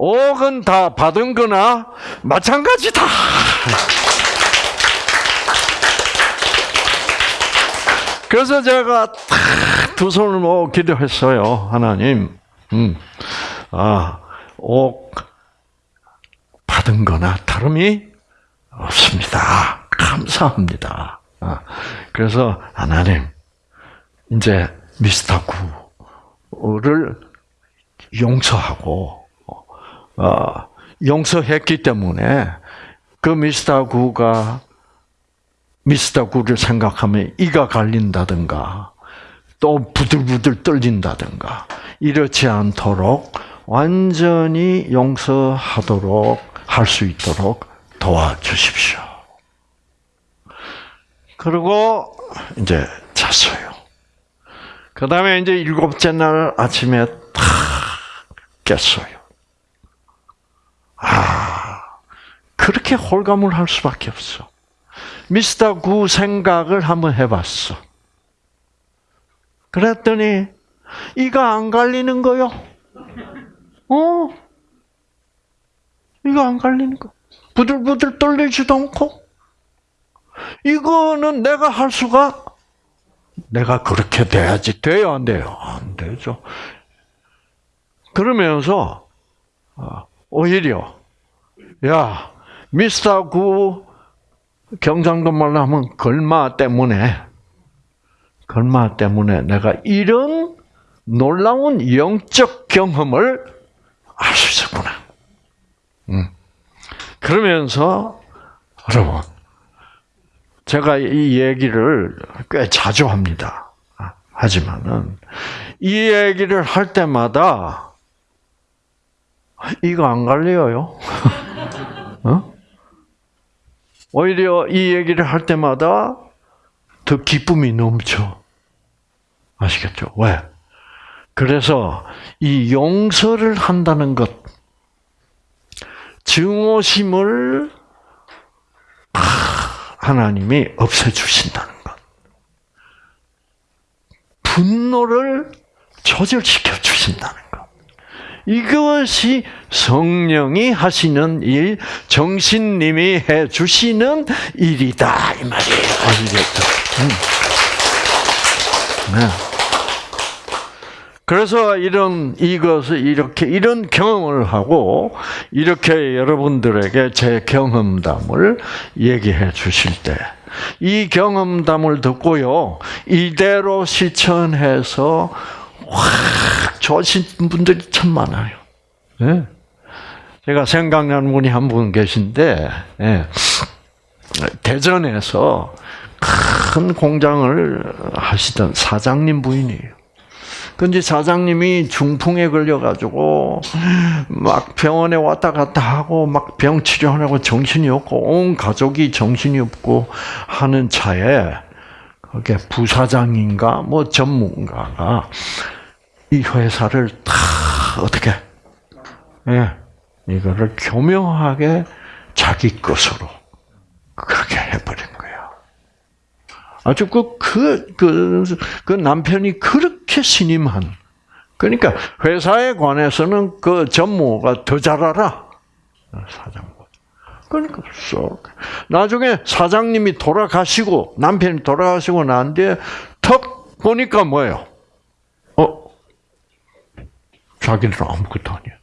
5억은 다 받은 거나 마찬가지다. 그래서 제가 두 손을 모아 기도했어요. 하나님, 음, 아, 옥 받은 거나 다름이 없습니다. 감사합니다. 아, 그래서 하나님, 이제 미스터 구를 용서하고, 어, 용서했기 때문에 그 미스터 구가 미스터 구를 생각하면 이가 갈린다든가 또 부들부들 떨린다든가 이렇지 않도록 완전히 용서하도록 할 수 있도록 도와주십시오. 그리고 이제 잤어요. 그 다음에 이제 일곱째 날 아침에 탁 깼어요. 아, 그렇게 홀감을 할 수밖에 없어. 미스터 구 생각을 한번 해봤어. 그랬더니 이가 안 갈리는 거요. 어? 이거 안 갈리는 거. 부들부들 떨리지도 않고. 이거는 내가 할 수가 내가 그렇게 돼야지 돼요 안 돼요 안 되죠. 그러면서 어, 오히려 야 미스터 구 경상도 말로 하면 걸마 때문에 걸마 때문에 내가 이런 놀라운 영적 경험을 할 수 있었구나. 음. 그러면서 여러분 제가 이 얘기를 꽤 자주 합니다. 하지만은 이 얘기를 할 때마다 이거 안 갈려요. [laughs] 어? 오히려 이 얘기를 할 때마다 더 기쁨이 넘쳐. 아시겠죠? 왜? 그래서 이 용서를 한다는 것, 증오심을 하나님이 없애주신다는 것. 분노를 조절시켜 주신다는 것. 이것이 성령이 하시는 일, 정신님이 해 주시는 일이다 이 말이에요. 아시겠죠? 음. 네. 그래서 이런 이것을 이렇게 이런 경험을 하고 이렇게 여러분들에게 제 경험담을 얘기해 주실 때 이 경험담을 듣고요 이대로 실천해서 확 좋으신 분들이 참 많아요. 네. 제가 생각나는 분이 한 분 계신데 네. 대전에서 큰 공장을 하시던 사장님 부인이에요. 근데 사장님이 중풍에 걸려가지고 막 병원에 왔다 갔다 하고 막 병 치료하려고 정신이 없고 온 가족이 정신이 없고 하는 차에 그게 부사장인가 뭐 전문가가 이 회사를 다 어떻게 예 이거를 교묘하게 자기 것으로 그렇게 해버린 거야. 아주 그, 그, 그, 그 남편이 그렇게 신임한. 그러니까 회사에 관해서는 그 전무가 더 잘 알아. 사장. 그러니까 쏙. 나중에 사장님이 돌아가시고 남편이 돌아가시고 난 뒤에 턱 보니까 뭐예요? 어? 자기는 아무것도 아니야.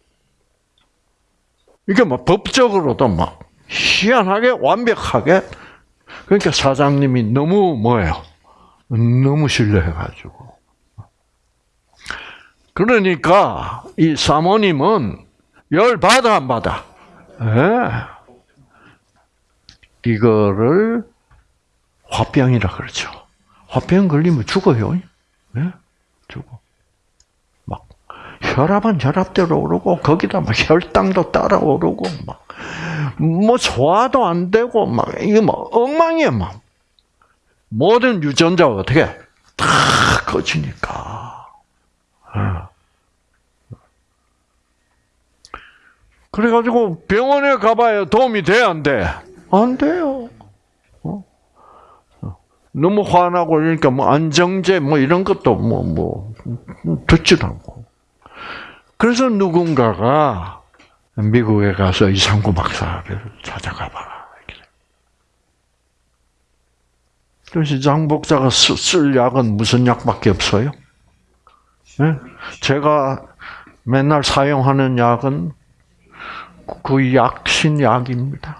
이게 막 법적으로도 막 희한하게 완벽하게 그러니까 사장님이 너무 뭐예요? 너무 신뢰해가지고. 그러니까 이 사모님은 열 받아 안 받아? 예. 이거를 화병이라 그러죠. 화병 걸리면 죽어요. 네? 죽어. 막 혈압은 혈압대로 오르고 거기다 막 혈당도 따라 오르고 막 뭐 소화도 안 되고 막 이거 뭐 엉망이야 막 모든 유전자가 어떻게 다 꺼지니까. 어. 그래가지고 병원에 가봐야 도움이 돼, 안 돼? 안 돼요. 어? 너무 화나고 그러니까 뭐 안정제 뭐 이런 것도 뭐뭐 뭐, 듣지도 않고. 그래서 누군가가 미국에 가서 이상구 박사를 찾아가 봐라. 그래서 장복자가 쓸 약은 무슨 약밖에 없어요? 네? 제가 맨날 사용하는 약은 그 약신약입니다.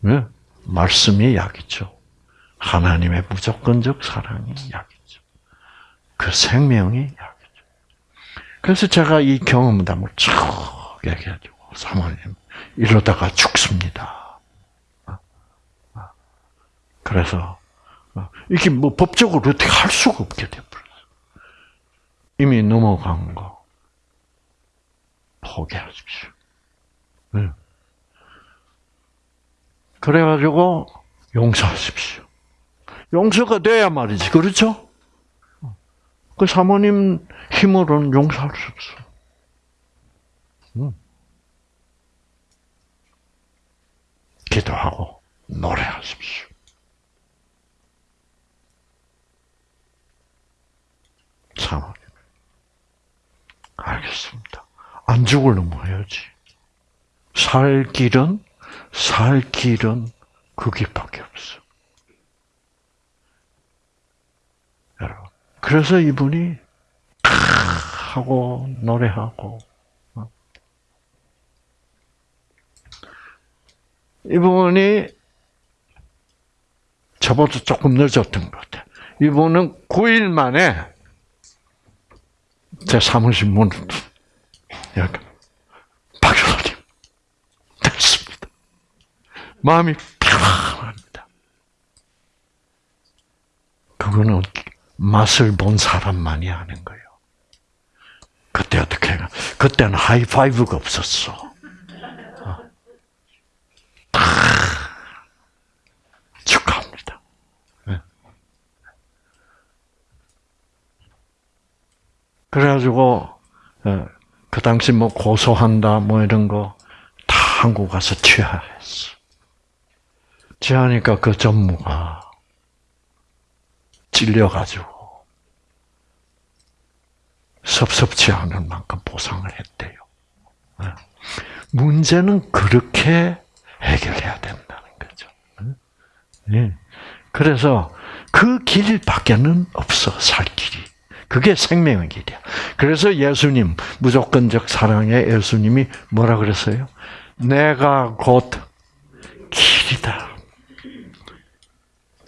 네? 말씀이 약이죠. 하나님의 무조건적 사랑이 약이죠. 그 생명이 약이죠. 그래서 제가 이 경험담을 쭉 얘기해주고, 사모님, 이러다가 죽습니다. 그래서, 이게 뭐 법적으로 어떻게 할 수가 없게 돼버렸어. 이미 넘어간 거. 포기하십시오. 네. 그래가지고 용서하십시오. 용서가 돼야 말이지, 그렇죠? 그 사모님 힘으로는 용서할 수 없어. 음. 기도하고 노래하십시오. 사모님. 알겠습니다. 안 죽을 놈 해야지. 살 길은 살 길은 그 길밖에 없어. 여러분. 그래서 이분이 하고 노래하고 어. 이분이 저보다 조금 늦었던 것 같아. 이분은 9일 만에 제 사무실 문을 이렇게 박사님 됐습니다. 마음이 편합니다. 그거는 맛을 본 사람만이 아는 거예요. 그때 어떻게 해? 그때는 하이파이브가 없었어. 어. 축하합니다. 네. 그래가지고 어, 그 당시 뭐 고소한다 뭐 이런 거 다 한국 가서 취하했어. 취하니까 그 전무가 찔려가지고 섭섭치 않을 만큼 보상을 했대요. 네. 문제는 그렇게 해결해야 된다는 거죠. 네. 그래서 그 길 밖에는 없어 살 길이. 그게 생명의 길이야. 그래서 예수님, 무조건적 사랑의 예수님이 뭐라 그랬어요? 내가 곧 길이다.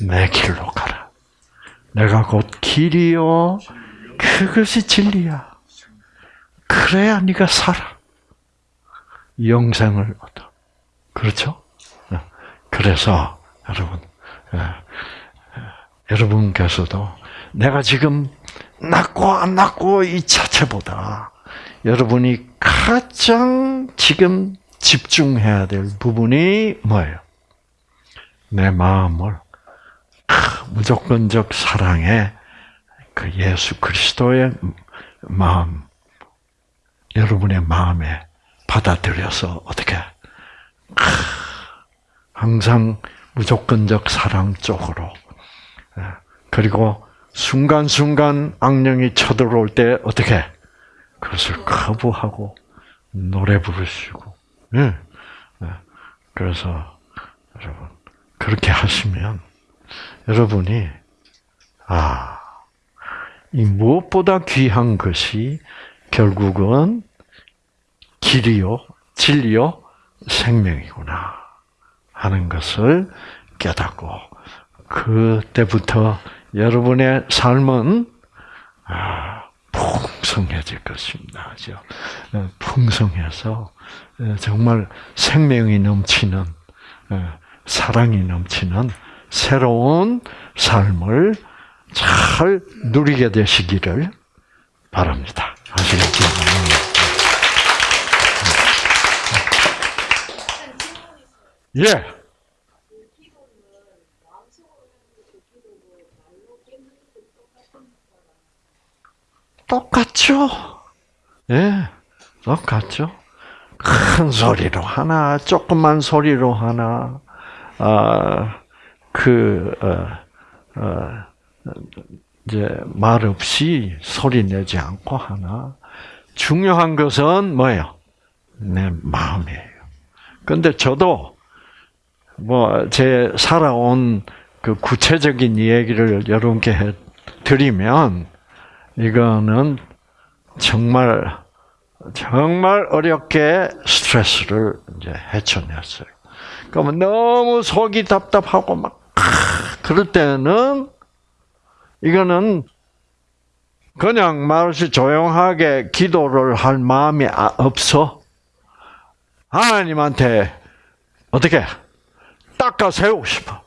내 길로 가라. 내가 곧 길이요. 그것이 진리야. 그래야 네가 살아. 영생을 얻어. 그렇죠? 그래서 여러분, 여러분께서도 내가 지금 낫고 안 낫고 이 자체보다 여러분이 가장 지금 집중해야 될 부분이 뭐예요? 내 마음을 무조건적 사랑에 그 예수 그리스도의 마음, 여러분의 마음에 받아들여서 어떻게 항상 무조건적 사랑 쪽으로 예. 그리고 순간순간 악령이 쳐들어올 때 어떻게 그것을 거부하고 노래 부르시고 예. 예. 그래서 여러분 그렇게 하시면 여러분이 아, 이 무엇보다 귀한 것이 결국은 길이요, 진리요, 생명이구나 하는 것을 깨닫고 그때부터 여러분의 삶은 아, 풍성해질 것입니다. 풍성해서 정말 생명이 넘치는 사랑이 넘치는 새로운 삶을 잘 누리게 되시기를 바랍니다. 아시겠죠? 예. 똑같죠? 예, 똑같죠? 큰 소리로 하나, 조그만 소리로 하나, 아, 그, 어, 어, 이제 말 없이 소리 내지 않고 하나. 중요한 것은 뭐예요? 내 마음이에요. 근데 저도 뭐 제 살아온 그 구체적인 얘기를 여러분께 해 드리면 이거는 정말 정말 어렵게 스트레스를 이제 헤쳐냈어요. 그러면 너무 속이 답답하고 막 그럴 때는 이거는 그냥 말없이 조용하게 기도를 할 마음이 아, 없어. 하나님한테 어떻게 닦아 세우고 싶어.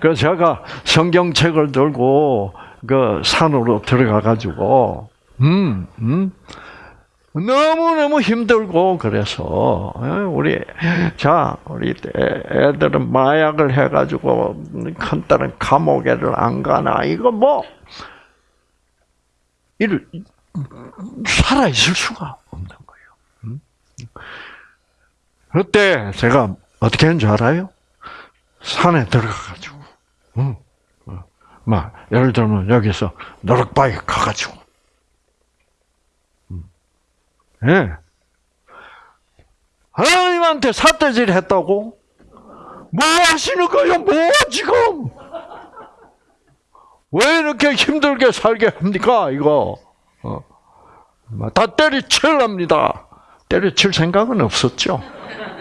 그래서 제가 성경책을 들고 그 산으로 들어가 가지고 음, 음. 너무너무 힘들고 그래서 어, 우리 자 우리 애들은 마약을 해가지고 큰 딸은 감옥에를 안 가나 이거 뭐 이를 살아 있을 수가 없는 거예요. 음? 그때 제가 어떻게 했는 줄 알아요? 산에 들어가가지고 음. 막 예를 들면 여기서 노력바위 가가지고 음. 예. 하나님한테 사태질 했다고? 뭐 하시는 거예요? 뭐 지금? 왜 이렇게 힘들게 살게 합니까? 이거 어. 다 때려칠랍니다. 때려칠 생각은 없었죠.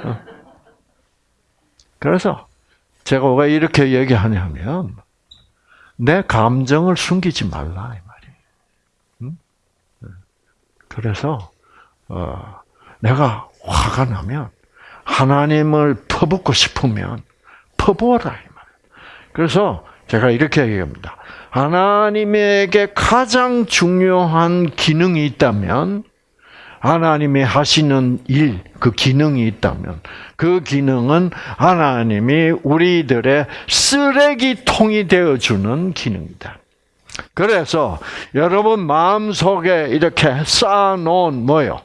어. 그래서 제가 왜 이렇게 얘기하냐면 내 감정을 숨기지 말라 이 말이에요. 응? 그래서 어, 내가 화가 나면 하나님을 퍼붓고 싶으면 퍼부어라 이 말이에요. 그래서 제가 이렇게 얘기합니다. 하나님에게 가장 중요한 기능이 있다면 하나님이 하시는 일, 그 기능이 있다면 그 기능은 하나님이 우리들의 쓰레기통이 되어주는 기능이다. 그래서 여러분 마음속에 이렇게 쌓아놓은 뭐요?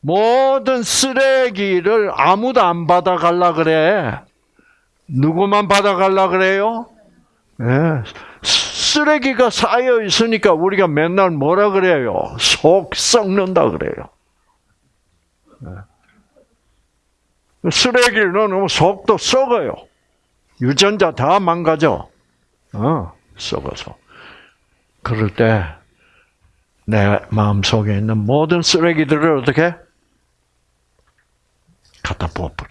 모든 쓰레기를 아무도 안 받아갈라 그래. 누구만 받아갈라 그래요? 네. 쓰레기가 쌓여 있으니까 우리가 맨날 뭐라 그래요? 속 썩는다 그래요. 네. 쓰레기를 넣으면 속도 썩어요. 유전자 다 망가져. 어, 썩어서. 그럴 때, 내 마음 속에 있는 모든 쓰레기들을 어떻게? 갖다 부어버려.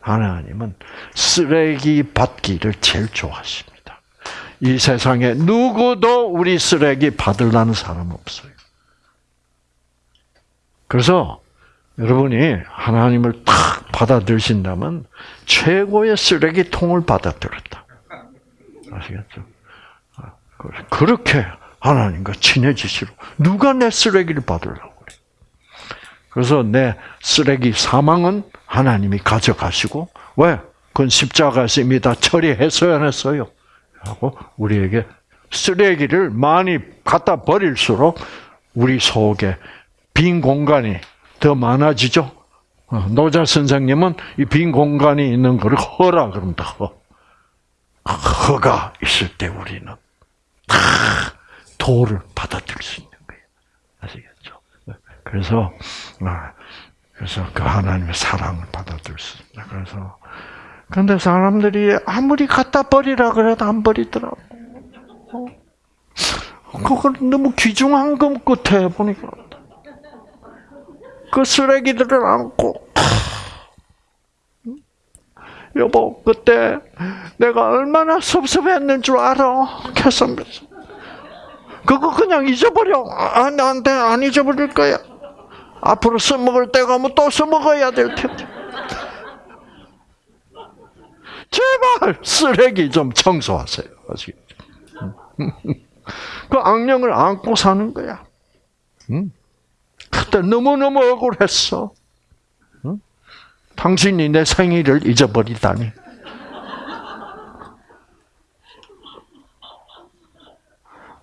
하나님은 쓰레기 받기를 제일 좋아하십니다. 이 세상에 누구도 우리 쓰레기 받으려는 사람 없어요. 그래서 여러분이 하나님을 탁 받아들신다면 최고의 쓰레기통을 받아들였다. 아시겠죠? 아, 그렇게 하나님과 친해지시로 누가 내 쓰레기를 받으려고 그래? 그래서 내 쓰레기 사망은 하나님이 가져가시고 왜? 그건 십자가에서 이미 다 처리했어야 했어요. 하고 우리에게 쓰레기를 많이 갖다 버릴수록 우리 속에 빈 공간이 더 많아지죠. 어, 노자 선생님은 이 빈 공간이 있는 걸 허라 그런다. 허. 허가 있을 때 우리는 다 도를 받아들일 수 있는 거예요. 아시겠죠? 그래서 아, 그래서 그 하나님의 사랑을 받아들일 수 있다. 그래서 근데 사람들이 아무리 갖다 버리라 그래도 안 버리더라고. 어? 그걸 너무 귀중한 것 같아 보니까 그 쓰레기들을 안고 여보 그때 내가 얼마나 섭섭했는 줄 알아? 캐선배서 그거 그냥 잊어버려 아, 나한테 안 잊어버릴 거야 앞으로 써먹을 때가 오면 또 써먹어야 될 텐데 제발 쓰레기 좀 청소하세요? 그 악령을 안고 사는 거야 응? 그때 너무너무 억울했어. 응? 당신이 내 생일을 잊어버리다니.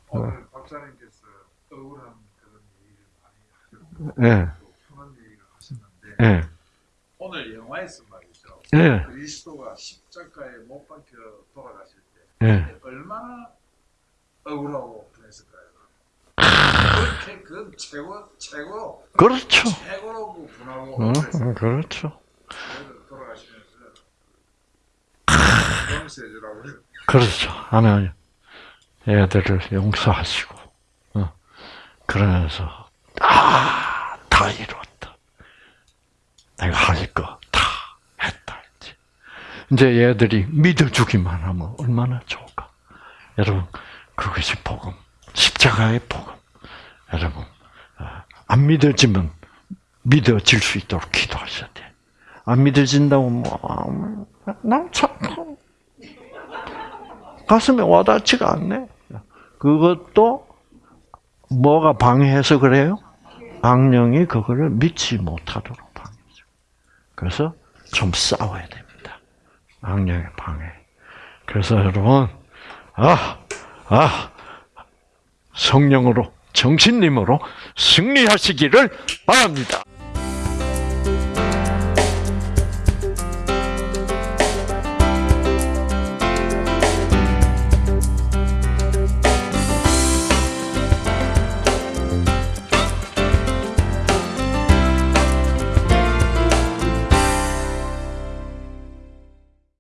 오늘 박사님께서 억울한 그런 얘기를 많이 하셨고 예, 예, 오늘 영화에서 말이죠. 예, 그리스도가 십자가에 못 박혀 돌아가실 때 예. 얼마나 억울하고 분했을까요? 그렇게 그 최고 최고 그렇죠. 최고로 분하고 어, 그렇죠. 돌아가시면서 용서해주라고 그래요. 그렇죠. 하나님, 애들을 용서하시고, 어, 그러면서, 아, 다 이뤘다. 내가 할 거 다 했다. 이제. 이제 얘들이 믿어주기만 하면 얼마나 좋을까. 여러분, 그것이 복음. 십자가의 복음. 여러분, 어, 안 믿어지면 믿어질 수 있도록 기도하셔야 돼. 안 믿어진다고 뭐, 아, 난 참, 가슴에 와닿지가 않네. 그것도 뭐가 방해해서 그래요? 악령이 그거를 믿지 못하도록 방해죠. 그래서 좀 싸워야 됩니다. 악령의 방해. 그래서 여러분, 아, 아, 성령으로, 정신님으로 승리하시기를 바랍니다.